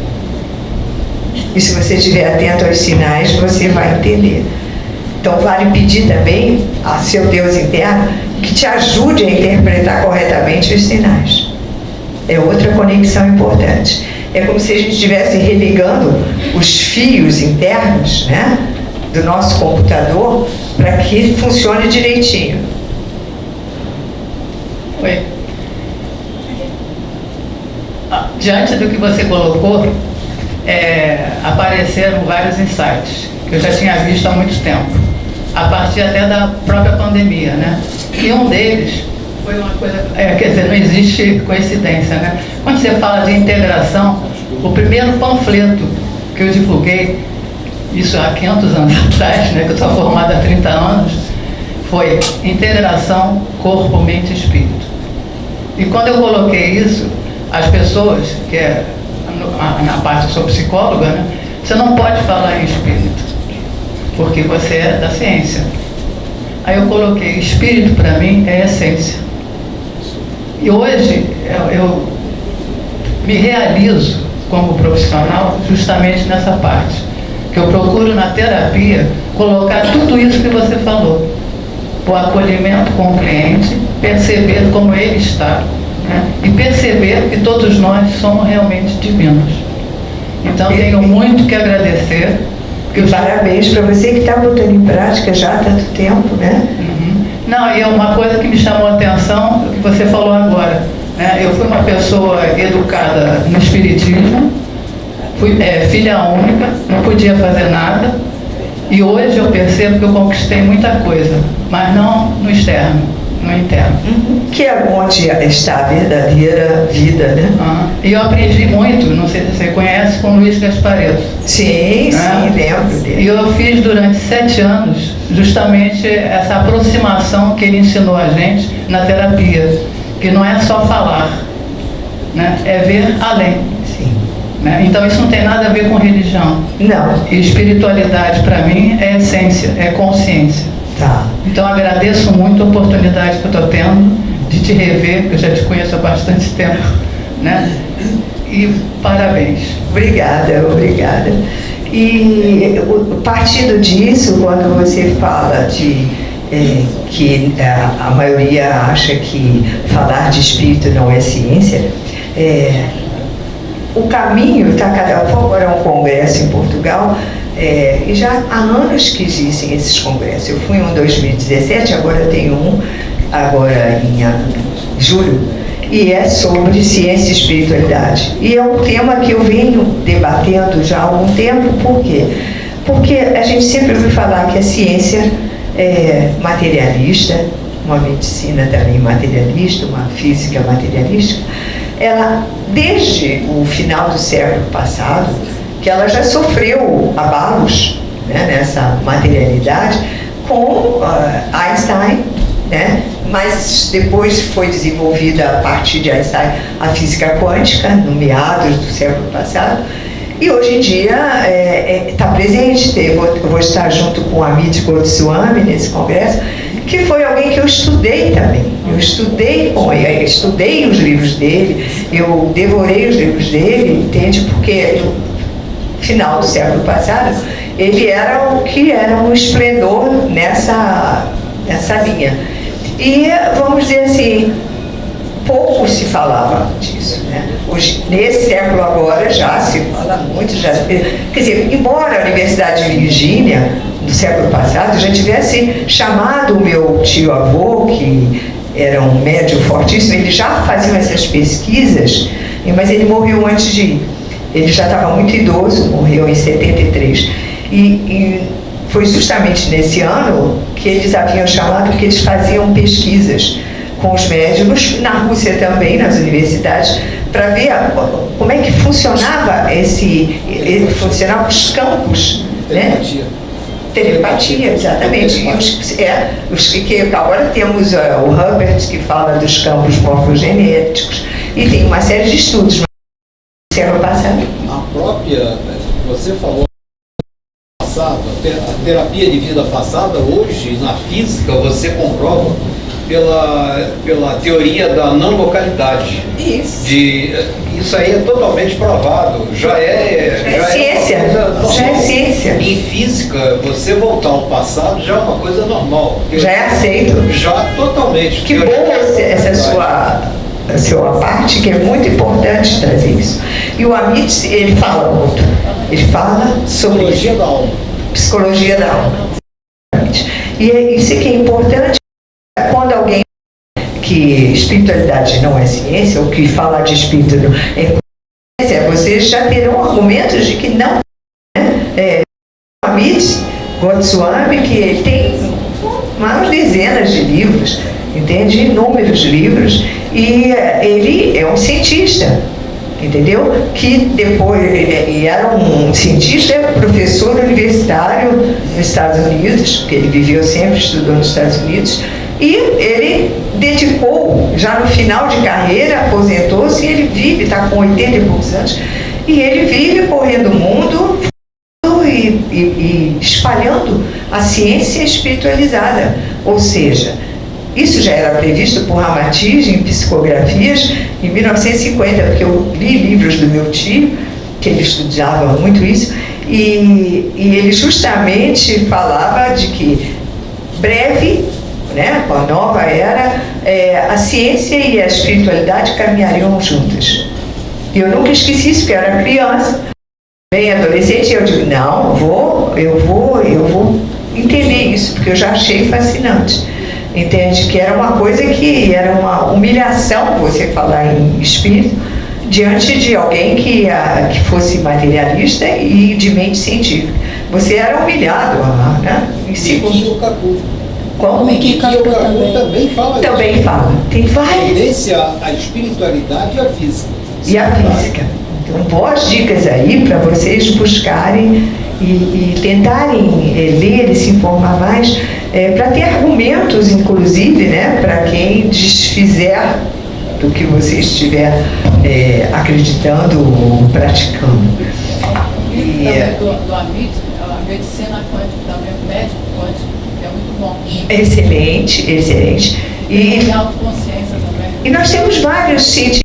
E se você estiver atento aos sinais, você vai entender. Então vale pedir também a seu Deus interno que te ajude a interpretar corretamente os sinais. É outra conexão importante. É como se a gente estivesse religando os fios internos né, do nosso computador para que funcione direitinho. Oi. Ah, diante do que você colocou, é, apareceram vários insights que eu já tinha visto há muito tempo, a partir até da própria pandemia, né? E um deles foi uma coisa. É, quer dizer, não existe coincidência, né? Quando você fala de integração, o primeiro panfleto que eu divulguei, isso há 500 anos atrás, né, que eu sou formada há 30 anos, foi integração corpo, mente e espírito. E quando eu coloquei isso, as pessoas, que é na parte, eu sou psicóloga, né, você não pode falar em espírito, porque você é da ciência. Aí eu coloquei, espírito para mim é essência. E hoje eu, eu me realizo como profissional justamente nessa parte. Que eu procuro na terapia colocar tudo isso que você falou. O acolhimento com o cliente, perceber como ele está. Né? E perceber que todos nós somos realmente divinos. Então tenho muito que agradecer. Que Parabéns para você que está botando em prática já há tanto tempo, né? Uhum. Não, e uma coisa que me chamou a atenção, que você falou agora. Né? Eu fui uma pessoa educada no Espiritismo, fui é, filha única, não podia fazer nada, e hoje eu percebo que eu conquistei muita coisa, mas não no externo, no interno. Uhum. Que é onde está a verdadeira vida, né? Uhum. E eu aprendi muito, não sei se você conhece, com Luiz Gaspareto. Sim, sim, né? lembro dele. E eu fiz durante sete anos justamente essa aproximação que ele ensinou a gente na terapia que não é só falar, né? é ver além. Sim. Né? Então isso não tem nada a ver com religião. Não. E espiritualidade para mim é essência, é consciência. Tá. Então agradeço muito a oportunidade que eu estou tendo de te rever, que eu já te conheço há bastante tempo. Né? E parabéns. Obrigada, obrigada. E partindo disso, quando você fala de é, que a, é, a, maioria acha que falar de espírito não é ciência, é, o caminho está cada vez agora um congresso em Portugal é, e já há anos que existem esses congressos. Eu fui em um em 2017, agora tem um agora em julho e é sobre ciência e espiritualidade. E é um tema que eu venho debatendo já há algum tempo, por quê? Porque a gente sempre ouviu falar que a ciência é, materialista, uma medicina também materialista, uma física materialística, ela, desde o final do século passado, que ela já sofreu abalos né, nessa materialidade com uh, Einstein, né, mas depois foi desenvolvida a partir de Einstein a física quântica, no meados do século passado, e hoje em dia está é, é, tá presente, vou, vou, estar junto com a Amit Goswami nesse congresso, que foi alguém que eu estudei também. Eu estudei com ele, estudei os livros dele, eu devorei os livros dele, entende? Porque final do século passado, ele era o que era um esplendor nessa, nessa linha. E, vamos dizer assim, pouco se falava disso. Né? Hoje, nesse século agora já se fala muito, já, quer dizer, embora a Universidade de Virgínia, no século passado, já tivesse chamado o meu tio-avô, que era um médium fortíssimo, ele já fazia essas pesquisas, mas ele morreu antes de ir. Ele já estava muito idoso, morreu em 73. E, e foi justamente nesse ano que eles haviam chamado, porque eles faziam pesquisas com os médicos, na Rússia também, nas universidades, para ver como é que funcionava esse, funcionavam os campos, Telepatia. né? Telepatia, exatamente. E os, é, os que, agora temos uh, o Hubbard, que fala dos campos morfogenéticos, e tem uma série de estudos. Século passado. A própria, você falou passado, a terapia de vida passada, hoje, na física, você comprova pela, pela teoria da não localidade. Isso. De, isso aí é totalmente provado. Já é. Já é, é ciência. É já é ciência. Em física, você voltar ao passado já é uma coisa normal. Já é aceito. Já totalmente. Que bom essa sua a sua parte, que é muito importante trazer isso. E o Amit, ele fala muito. Ele fala sobre... Psicologia da alma. Psicologia da alma. E é isso que é importante quando alguém que espiritualidade não é ciência, ou que falar de espírito não é ciência, vocês já terão argumentos de que não. Né? É, Amit Goswami, que ele tem umas dezenas de livros, entende? Inúmeros livros, e eh, ele é um cientista, entendeu? Que depois, e era um cientista, professor universitário nos Estados Unidos, que ele viveu sempre, estudou nos Estados Unidos, e ele dedicou, já no final de carreira, aposentou-se, ele vive, está com 80 e poucos anos, e ele vive correndo o mundo e, e, e espalhando a ciência espiritualizada, ou seja, isso já era previsto por Ramatiz em psicografias em 1950, porque eu li livros do meu tio, que ele estudava muito isso, e, e ele justamente falava de que breve, né, com a nova era, é, a ciência e a espiritualidade caminhariam juntas. E eu nunca esqueci isso, porque eu era criança, bem adolescente, e eu digo, não, vou, eu vou, eu vou entender isso, porque eu já achei fascinante. Entende? Que era uma coisa que era uma humilhação você falar em espírito diante de alguém que, a, que fosse materialista e de mente científica. Você era humilhado, né? Em segundo. Como? Mikio Kaku também. também fala Também fala. Tem várias. Tendência à espiritualidade e à física. E à física. Então, boas dicas aí para vocês buscarem e, e tentarem é, ler e se informar mais, é, para ter argumentos, inclusive, né, para quem desfizer do que você estiver é, acreditando ou praticando. E, também do, do Amit, a medicina quântica também, o médico quântico, é muito bom. Excelente, excelente. E, e autoconsciência também. E nós temos vários cientistas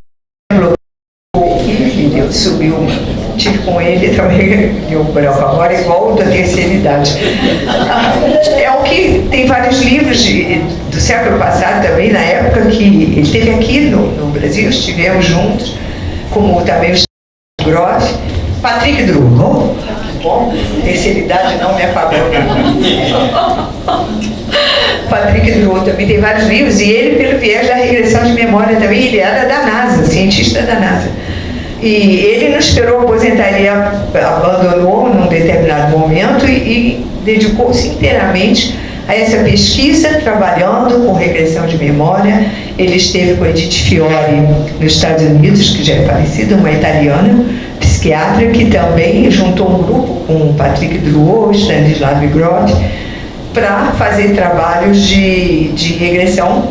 ele também, deu branco agora, igual da terceira idade. É o que tem vários livros de, do século passado também, na época que ele esteve aqui no, no Brasil, estivemos juntos, como também o Groff, Patrick Drummond, bom, terceira idade não me apagou. Patrick Drummond também tem vários livros, e ele, pelo viés da regressão de memória também, ele era da NASA, cientista da NASA. E ele não esperou a aposentaria, abandonou num determinado momento e, e dedicou-se inteiramente a essa pesquisa, trabalhando com regressão de memória. Ele esteve com Edith Fiore nos Estados Unidos, que já é falecida, uma italiana, psiquiatra, que também juntou um grupo com Patrick Drouot, Stanislav Groth, para fazer trabalhos de, de regressão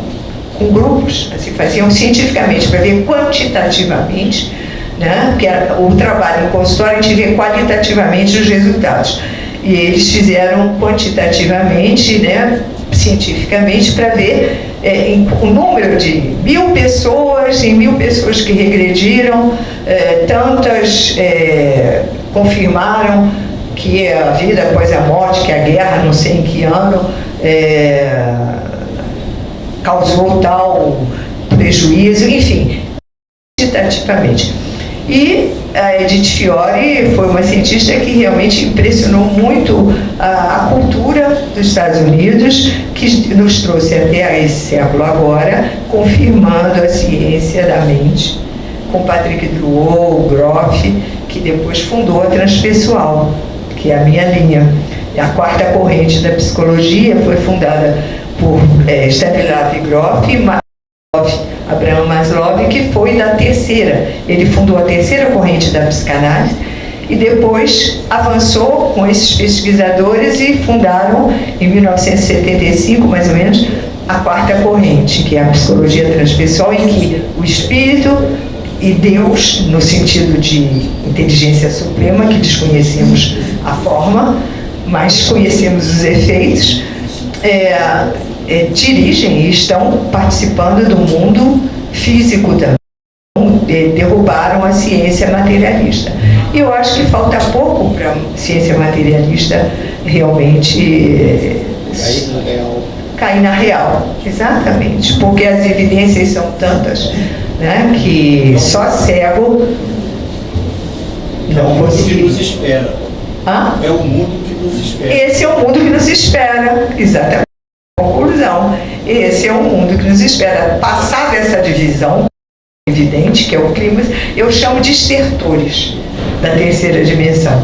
com grupos, assim, faziam cientificamente, para ver quantitativamente né? porque o trabalho em consultório a gente vê qualitativamente os resultados. E eles fizeram quantitativamente, né, cientificamente, para ver é, em, o número de mil pessoas, em mil pessoas que regrediram, é, tantas é, confirmaram que a vida após a morte, que a guerra, não sei em que ano, é, causou tal prejuízo, enfim, quantitativamente. E a Edith Fiore foi uma cientista que realmente impressionou muito a, a, cultura dos Estados Unidos, que nos trouxe até esse século agora, confirmando a ciência da mente, com Patrick Drouot, Groff, que depois fundou a Transpessoal, que é a minha linha. A quarta corrente da psicologia foi fundada por é, Stanislav Groff Abraham Maslow, que foi da terceira. Ele fundou a terceira corrente da psicanálise e depois avançou com esses pesquisadores e fundaram, em 1975, mais ou menos, a quarta corrente, que é a psicologia transpessoal, em que o espírito e Deus, no sentido de inteligência suprema, que desconhecemos a forma, mas conhecemos os efeitos, é, é, dirigem e estão participando do mundo físico também. Derrubaram a ciência materialista. E eu acho que falta pouco para a ciência materialista realmente cair na real. Cair na real, exatamente. Porque as evidências são tantas né, que só cego não consegue. É o mundo que nos espera. Hã? É o mundo que nos espera. Esse é o mundo que nos espera, exatamente. Conclusão, esse é o mundo que nos espera. Passar dessa divisão evidente, que é o clima, eu chamo de estertores da terceira dimensão.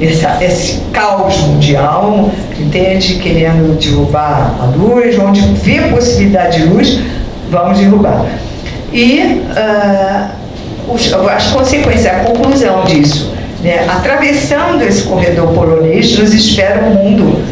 essa, esse caos mundial, entende? Querendo derrubar a luz, onde vê possibilidade de luz, vamos derrubar. E uh, os, as consequências, a conclusão disso, né? atravessando esse corredor polonês, nos espera um mundo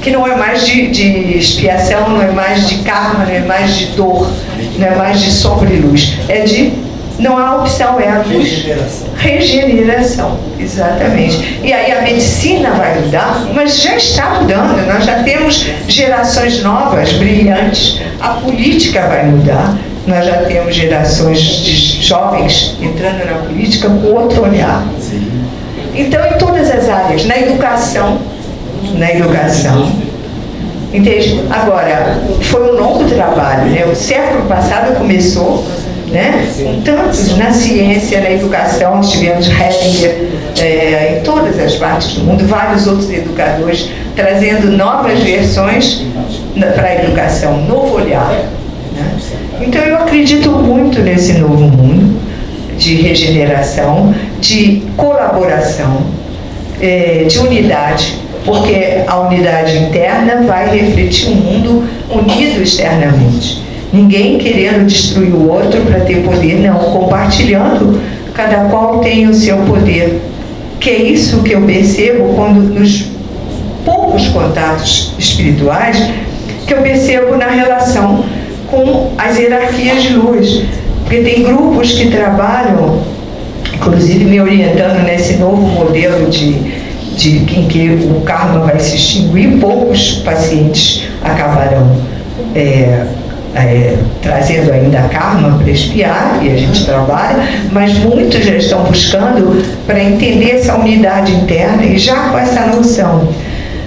que não é mais de, de expiação, não é mais de karma, não é mais de dor, não é mais de sombra e luz, é de não há opção, é a luz. Regeneração. Regeneração, exatamente. E aí a medicina vai mudar, mas já está mudando. Nós já temos gerações novas, brilhantes. A política vai mudar. Nós já temos gerações de jovens entrando na política com outro olhar. Então, em todas as áreas, na educação, na educação, entende? Agora, foi um longo trabalho, né? O século passado começou né? com tantos na ciência, na educação, tivemos Hellinger é, em todas as partes do mundo, vários outros educadores trazendo novas versões para a educação, novo olhar. Né? Então eu acredito muito nesse novo mundo de regeneração, de colaboração, é, de unidade, porque a unidade interna vai refletir um mundo unido externamente. Ninguém querendo destruir o outro para ter poder, não. Compartilhando, cada qual tem o seu poder. Que é isso que eu percebo quando nos poucos contatos espirituais que eu percebo na relação com as hierarquias de luz. Porque tem grupos que trabalham, inclusive me orientando nesse novo modelo de, de em que o karma vai se extinguir, poucos pacientes acabarão é, é, trazendo ainda karma para espiar, e a gente trabalha, mas muitos já estão buscando para entender essa unidade interna e já com essa noção.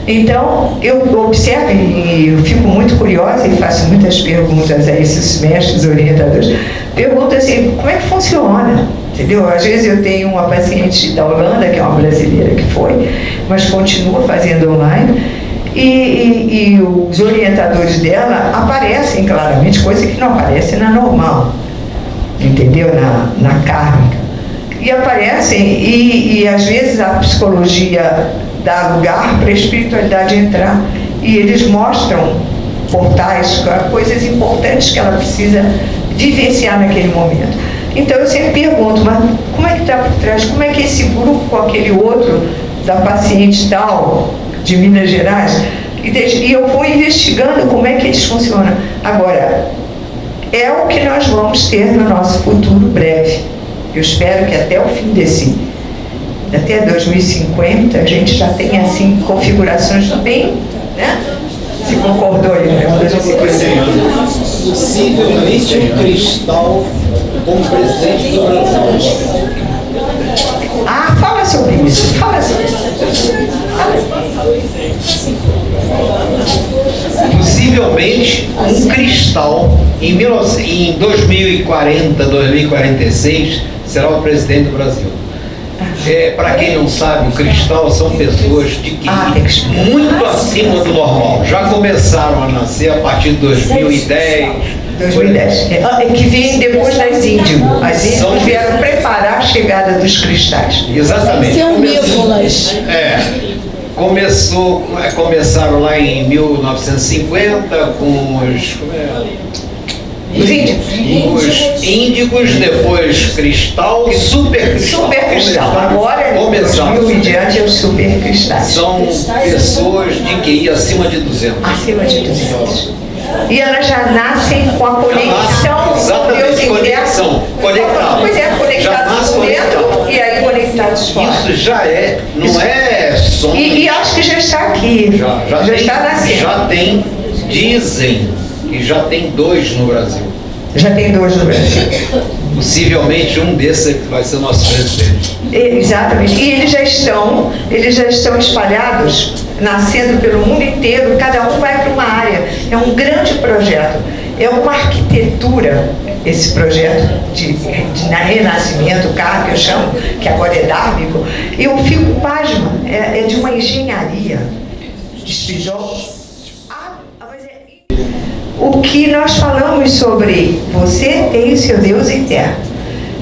Então, eu observo e eu fico muito curiosa e faço muitas perguntas a esses mestres orientadores. Pergunto assim, como é que funciona? Entendeu? Às vezes eu tenho uma paciente da Holanda, que é uma brasileira que foi, mas continua fazendo online, e, e, e, os orientadores dela aparecem claramente, coisa que não aparece na normal, entendeu? Na, na kármica. E aparecem, e, e às vezes a psicologia dá lugar para a espiritualidade entrar, e eles mostram portais, coisas importantes que ela precisa vivenciar naquele momento. Então eu sempre pergunto, mas como é que está por trás? Como é que esse grupo com aquele outro da paciente tal de Minas Gerais, e eu vou investigando como é que eles funcionam. Agora, é o que nós vamos ter no nosso futuro breve. Eu espero que até o fim desse, até 2050, a gente já tenha assim configurações bem, né? Se concordou aí, né? Possivelmente um cristal como presidente do Brasil. Ah, fala sobre isso, fala sobre isso. Possivelmente um cristal em, 19, em 2040, 2046 será o presidente do Brasil. É, Para quem não sabe, o cristal são pessoas de que Ah, muito acima do normal. Já começaram a nascer a partir de 2010. 2010. É, é que vem depois das índigo. As índigo vieram preparar a chegada dos cristais. Exatamente. São nébulas. É. Começou, é, começaram lá em 1950 com os, como é? Os índigos. os índigos, depois cristal e super cristal. Super cristal. Agora, começaram. 2000 em diante, é os super cristais. São pessoas de QI acima de 200. Acima de 200. E elas já nascem com a conexão com Deus conexão, conectado. Pois é, Já conectados por dentro e aí conectados fora. Isso já é, não é som. E, e acho que já está aqui. já, já, tem, está nascendo. já tem, dizem que já tem dois no Brasil. Já tem dois no Brasil. Possivelmente um desses é vai ser nosso presidente. Exatamente. E eles já estão, eles já estão espalhados, nascendo pelo mundo inteiro, cada um vai para uma área. É um grande projeto. É uma arquitetura, esse projeto de, de na- renascimento, carro que eu chamo, que agora é dármico. Eu fico pasma, é, é de uma engenharia o que nós falamos sobre você tem o seu Deus interno.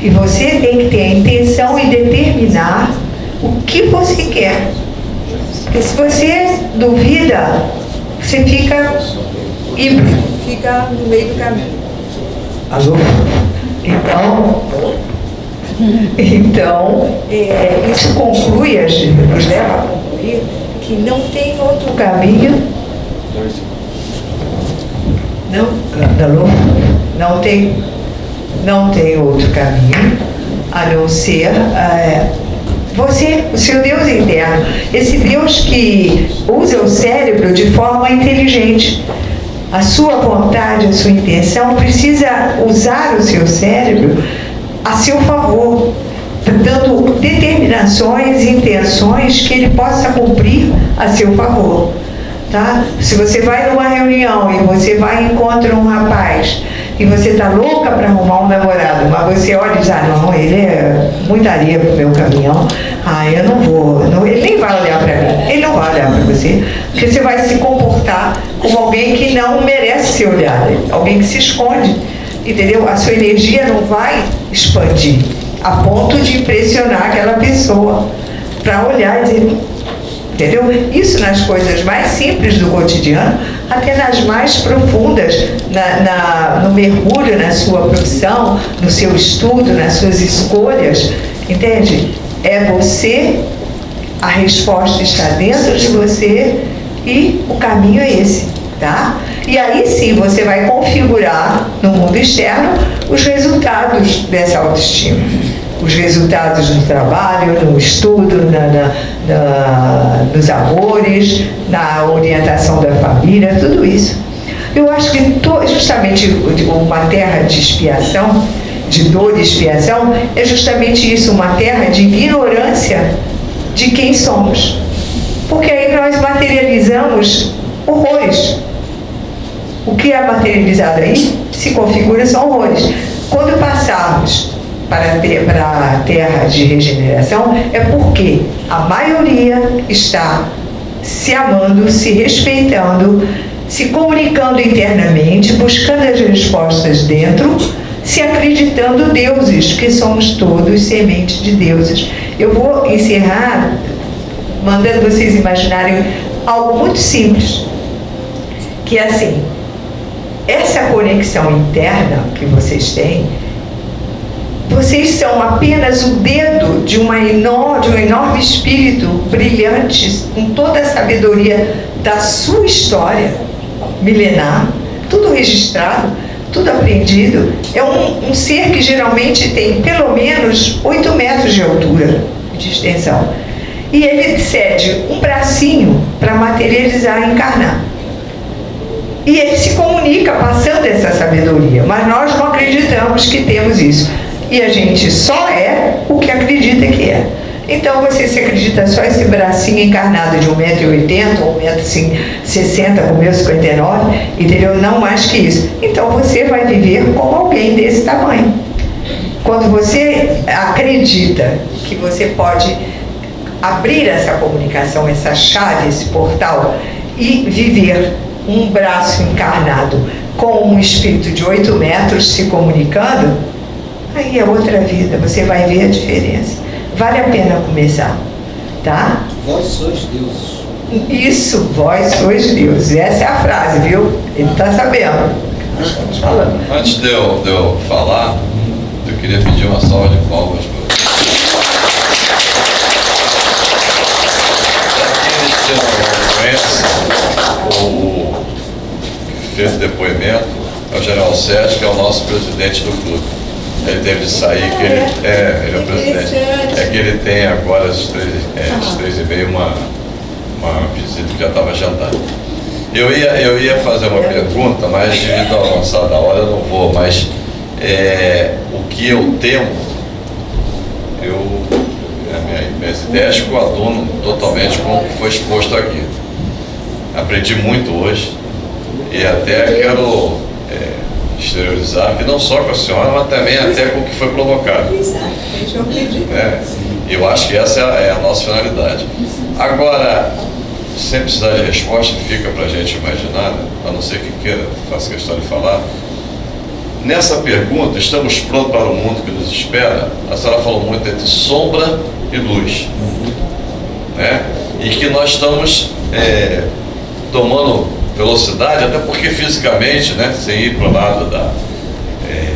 E você tem que ter a intenção e determinar o que você quer. Porque se você duvida, você fica híbrido. Fica no meio do caminho. Alô? Então, então é, isso conclui, a gente- nos leva a concluir que não tem outro caminho. Não, alô? Não tem, não tem outro caminho a não ser é, você, o seu Deus interno. Esse Deus que usa o cérebro de forma inteligente. A sua vontade, a sua intenção precisa usar o seu cérebro a seu favor, dando determinações e intenções que ele possa cumprir a seu favor. Tá? Se você vai numa reunião e você vai e encontra um rapaz e você tá louca para arrumar um namorado, mas você olha e diz, ah não, ele é muita areia pro meu caminhão, ah, eu não vou, não, ele nem vai olhar para mim, ele não vai olhar para você, porque você vai se comportar como alguém que não merece ser olhado, alguém que se esconde, entendeu? A sua energia não vai expandir a ponto de impressionar aquela pessoa para olhar e dizer, Entendeu? Isso nas coisas mais simples do cotidiano, até nas mais profundas, na, na- no mergulho na sua profissão, no seu estudo, nas suas escolhas. Entende? É você, a resposta está dentro de você e o caminho é esse, tá? E aí sim você vai configurar no mundo externo os resultados dessa autoestima os resultados no trabalho, no estudo, na, na- na- nos amores, na orientação da família, tudo isso. Eu acho que to- justamente uma terra de expiação, de dor e expiação, é justamente isso, uma terra de ignorância de quem somos. Porque aí nós materializamos horrores. O que é materializado aí se configura são horrores. Quando passarmos para a te- para terra de regeneração, é porque a maioria está se amando, se respeitando, se comunicando internamente, buscando as respostas dentro, se acreditando deuses, que somos todos sementes de deuses. Eu vou encerrar mandando vocês imaginarem algo muito simples, que é assim, essa conexão interna que vocês têm, vocês são apenas o dedo de, uma enor- de um enorme espírito brilhante, com toda a sabedoria da sua história milenar, tudo registrado, tudo aprendido. É um, um ser que geralmente tem pelo menos 8 metros de altura de extensão. E ele cede um bracinho para materializar e encarnar. E ele se comunica passando essa sabedoria, mas nós não acreditamos que temos isso. E a gente só é o que acredita que é. Então você se acredita só esse bracinho encarnado de 1,80m ou 1,60m, como eu, 59, entendeu? Não mais que isso. Então você vai viver como alguém desse tamanho. Quando você acredita que você pode abrir essa comunicação, essa chave, esse portal e viver um braço encarnado com um espírito de 8 metros se comunicando, aí é outra vida, você vai ver a diferença. Vale a pena começar, tá? Vós sois deuses. Isso, vós sois Deus. Essa é a frase, viu? Ele está sabendo. Antes de eu, de eu falar, eu queria pedir uma salva de palmas para conhece, o que fez o depoimento é o General Sérgio, que é o nosso presidente do clube. Ele teve de sair, que ele é, ele é o presidente. É que ele tem agora às três, é, às três e meia uma, uma visita que já estava agendada. Eu ia, eu ia fazer uma pergunta, mas devido ao avançar da hora eu não vou, mas é, o que eu temo, eu, minha, minhas ideias coadunam totalmente com o que foi exposto aqui. Aprendi muito hoje e até quero é, exteriorizar que não só com a senhora, mas também até com o que foi provocado. Exatamente, eu acredito. né? Eu acho que essa é a, é a nossa finalidade. Agora, sem precisar de resposta, fica para a gente imaginar, né? a não ser que queira, faça questão de falar. Nessa pergunta, estamos prontos para o mundo que nos espera? A senhora falou muito entre sombra e luz. Né? E que nós estamos é, tomando velocidade, até porque fisicamente, né, sem ir para o lado da, é,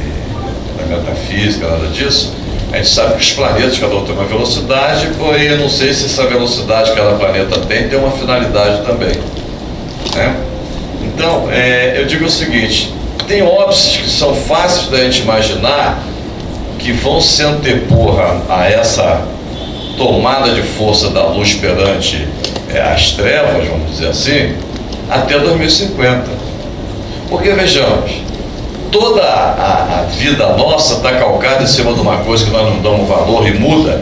da metafísica, nada disso, a gente sabe que os planetas, cada um tem uma velocidade, porém eu não sei se essa velocidade que cada planeta tem tem uma finalidade também. Né? Então, é, eu digo o seguinte, tem óbices que são fáceis da gente imaginar que vão se antepor a, a essa tomada de força da luz perante é, as trevas, vamos dizer assim, até 2050. Porque vejamos, toda a, a vida nossa está calcada em cima de uma coisa que nós não damos valor e muda.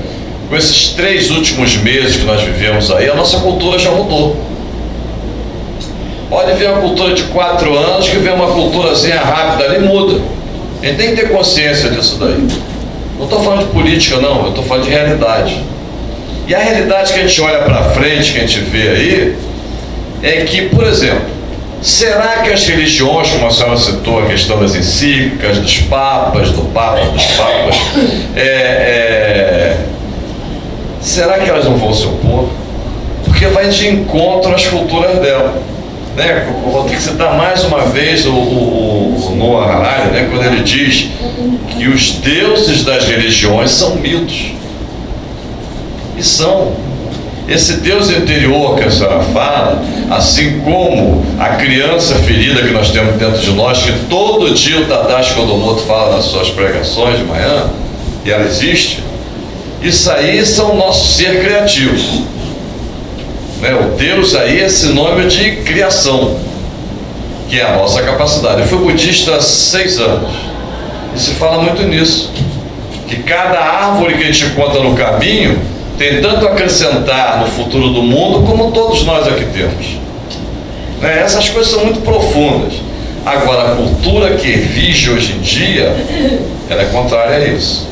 Com esses três últimos meses que nós vivemos aí, a nossa cultura já mudou. Pode ver uma cultura de quatro anos que vem uma culturazinha rápida ali muda. A gente tem que ter consciência disso daí. Não estou falando de política não, eu estou falando de realidade. E a realidade que a gente olha para frente, que a gente vê aí, é que, por exemplo, será que as religiões, como a senhora citou, a questão das encíclicas, dos papas, do papa, dos papas, é, é, será que elas não vão se opor? Porque vai de encontro às culturas dela. Né? Vou ter que citar mais uma vez o, o, o Noah Harari, né? quando ele diz que os deuses das religiões são mitos. E são. Esse Deus interior que a senhora fala, assim como a criança ferida que nós temos dentro de nós, que todo dia o Tadashi Kodomoto fala nas suas pregações de manhã, e ela existe, isso aí são o nosso ser criativo. Né? O Deus aí é sinônimo de criação, que é a nossa capacidade. Eu fui budista há seis anos, e se fala muito nisso, que cada árvore que a gente encontra no caminho tem tanto a acrescentar no futuro do mundo como todos nós aqui temos. Né? Essas coisas são muito profundas. Agora, a cultura que vige hoje em dia, ela é contrária a isso.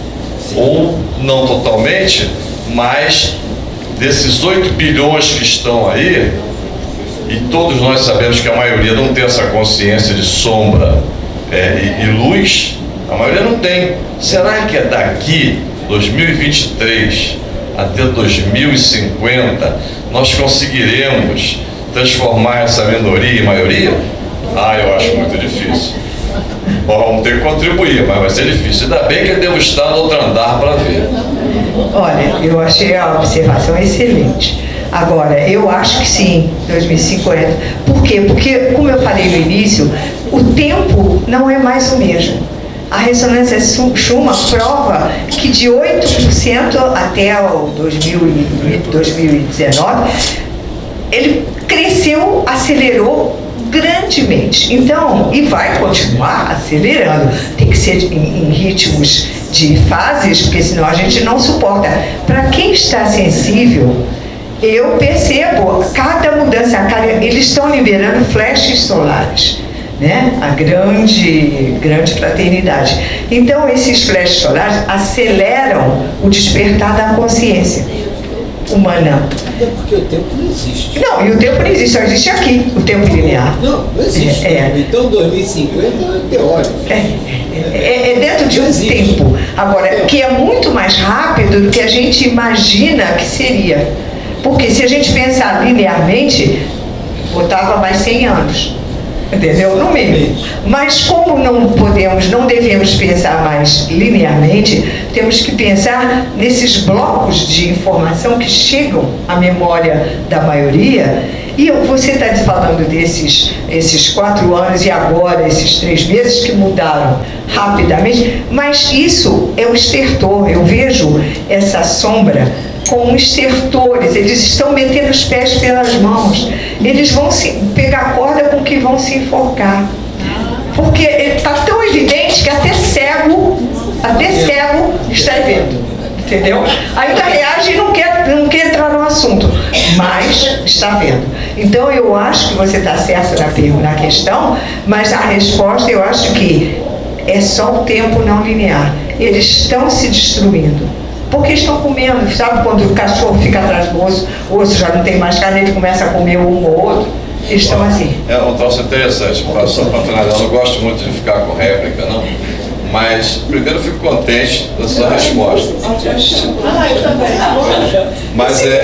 Ou não totalmente, mas desses 8 bilhões que estão aí, e todos nós sabemos que a maioria não tem essa consciência de sombra é, e, e luz, a maioria não tem. Será que é daqui, 2023, até 2050, nós conseguiremos transformar essa minoria em maioria? Ah, eu acho muito difícil. Bom, vamos ter que contribuir, mas vai ser difícil. Ainda bem que devo estar no outro andar para ver. Olha, eu achei a observação excelente. Agora, eu acho que sim, 2050. Por quê? Porque, como eu falei no início, o tempo não é mais o mesmo. A ressonância Schumann prova que de 8% até o 2019, ele cresceu, acelerou grandemente. Então, e vai continuar acelerando. Tem que ser em, em ritmos de fases, porque senão a gente não suporta. Para quem está sensível, eu percebo cada mudança, cada, eles estão liberando flashes solares né? a grande, grande fraternidade. Então, esses flashes solares aceleram o despertar da consciência humana. Até porque o tempo não existe. Não, e o tempo não existe, só existe aqui, o tempo linear. Não, não existe. É, é. Então 2050 é teórico. É, é, é dentro de um tempo. Agora, que é muito mais rápido do que a gente imagina que seria. Porque se a gente pensar linearmente, botava mais 100 anos entendeu? No mínimo. Mas como não podemos, não devemos pensar mais linearmente, temos que pensar nesses blocos de informação que chegam à memória da maioria. E você está falando desses esses quatro anos e agora esses três meses que mudaram rapidamente, mas isso é o estertor. Eu vejo essa sombra como estertores, eles estão metendo os pés pelas mãos. Eles vão se pegar corda com que vão se enforcar. Porque está tão evidente que até cego, até cego está vendo. Entendeu? Ainda reage e não quer, não quer entrar no assunto, mas está vendo. Então eu acho que você está certo na, na questão, mas a resposta eu acho que é só o tempo não linear. Eles estão se destruindo porque estão comendo. Sabe quando o cachorro fica atrás do osso, o osso já não tem mais carne, ele começa a comer um ou outro? Eles estão assim. É um troço interessante, só para finalizar, eu não gosto muito de ficar com réplica, não. Mas primeiro eu fico contente da sua resposta. Ah, eu também. Mas é.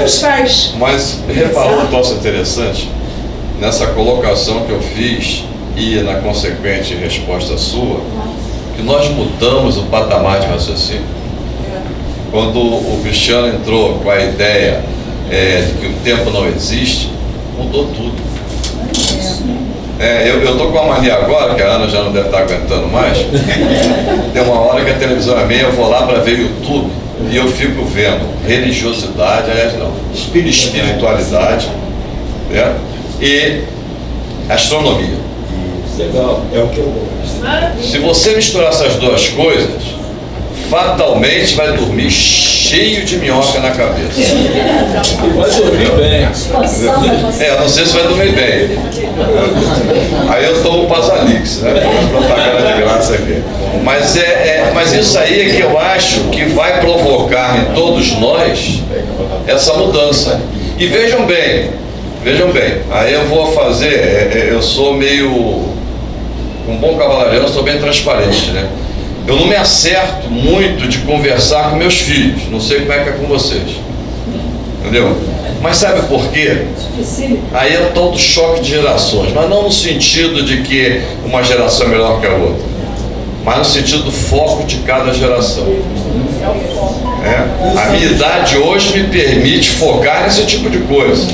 Mas reparou um troço interessante? Nessa colocação que eu fiz e na consequente resposta sua, que nós mudamos o patamar de raciocínio. Quando o Cristiano entrou com a ideia é, de que o tempo não existe, mudou tudo. É, eu, eu tô com uma mania agora, que a Ana já não deve estar aguentando mais. Tem uma hora que a televisão é minha, eu vou lá para ver YouTube e eu fico vendo religiosidade, aliás não, espiritualidade né? e astronomia. Legal, é o que eu gosto. Se você misturar essas duas coisas, fatalmente vai dormir cheio de minhoca na cabeça. Vai dormir bem. É, eu não sei se vai dormir bem. Aí eu tomo Pasalix, né? Propaganda de graça aqui. Mas, é, é, mas isso aí é que eu acho que vai provocar em todos nós essa mudança. E vejam bem, vejam bem, aí eu vou fazer, é, é, eu sou meio. Um bom cavalariano, eu sou bem transparente, né? Eu não me acerto muito de conversar com meus filhos. Não sei como é que é com vocês. Entendeu? Mas sabe por quê? Aí é o tal do choque de gerações. Mas não no sentido de que uma geração é melhor que a outra. Mas no sentido do foco de cada geração. É? A minha idade hoje me permite focar nesse tipo de coisa.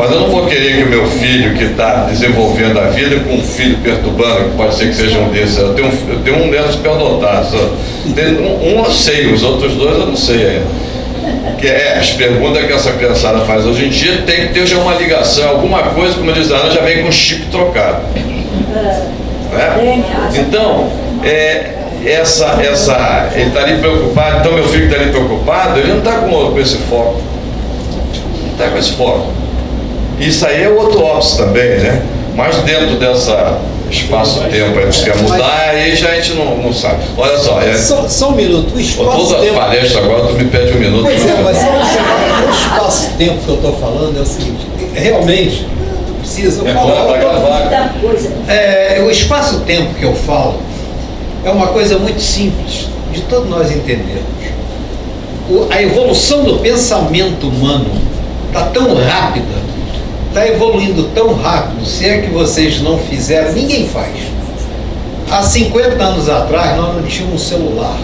Mas eu não vou querer que o meu filho que está desenvolvendo a vida com um filho perturbando, que pode ser que seja um desses, eu tenho eu tenho um neto superdotado, só. Tem um, um eu sei, os outros dois eu não sei ainda. Que é, as perguntas que essa criançada faz hoje em dia tem que ter já uma ligação, alguma coisa, como diz a Ana, já vem com chip trocado. Né? Então, é, essa, essa, ele está ali preocupado, então meu filho está ali preocupado, ele não está com, com esse foco. Não está com esse foco. Isso aí é outro óbice também, né? Mas dentro dessa espaço-tempo aí que quer mudar, aí já a gente não, não sabe. Olha só, é, Só, só um minuto, o toda espaço-tempo. palestra agora tu me pede um minuto. Pois é, pra- mas um o espaço-tempo que eu estou falando é o seguinte, realmente precisa É falar. pra gravar. É, o espaço-tempo que eu falo é uma coisa muito simples de todos nós entendermos. O- a evolução do pensamento humano está tão rápida, está evoluindo tão rápido, se é que vocês não fizeram, ninguém faz. Há 50 anos atrás nós não tínhamos um celular.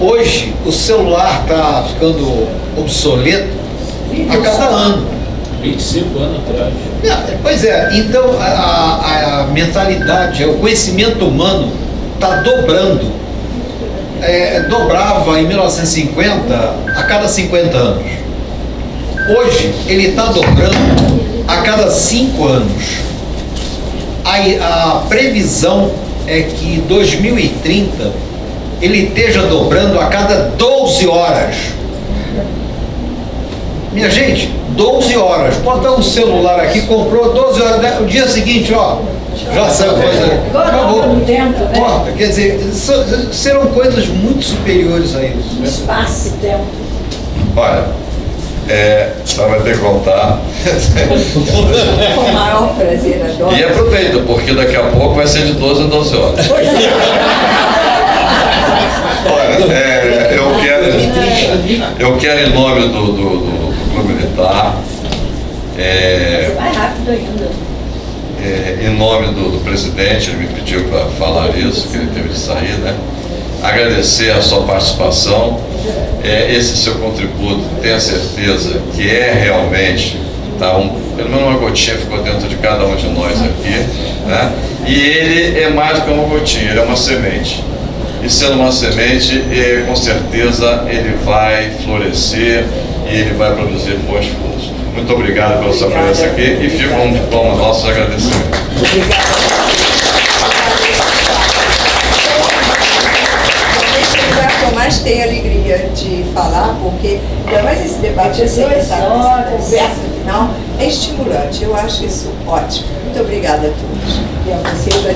Hoje o celular está ficando obsoleto a cada ano. 25 anos atrás. É, Pois é, então a, a- a mentalidade, o conhecimento humano está dobrando. É, dobrava em 1950 a cada 50 anos. Hoje ele está dobrando a cada 5 anos. A, a previsão é que em 2030 ele esteja dobrando a cada 12 horas. Minha gente, 12 horas. Bota um celular aqui, comprou 12 horas. né? O dia seguinte, ó, já saiu coisa. Acabou. Corta. Quer dizer, serão coisas muito superiores a isso. Espaço e tempo. Olha, é, só vai ter que contar. Com o maior prazer, adoro. E aproveita, porque daqui a pouco vai ser de 12 a 12 horas. É. Olha, é, eu quero, eu quero em nome do, do, do- do Clube Militar, é, Vai rápido ainda. é, em nome do, do presidente, ele me pediu para falar isso, que ele teve de sair, né? Agradecer a sua participação, é, esse seu contributo, tenha certeza que é realmente, tá, um, pelo menos uma gotinha ficou dentro de cada um de nós aqui, né? E ele é mais do que uma gotinha, ele é uma semente. E sendo uma semente, eh, com certeza ele vai florescer e ele vai produzir bons frutos. Muito obrigado pela sua presença aqui e fica um diploma nosso agradecimento. Deixa mais tenho alegria de falar, porque ainda mais esse debate essa, essa conversa final é estimulante. Eu acho isso ótimo. Muito obrigada a todos. E a vocês, a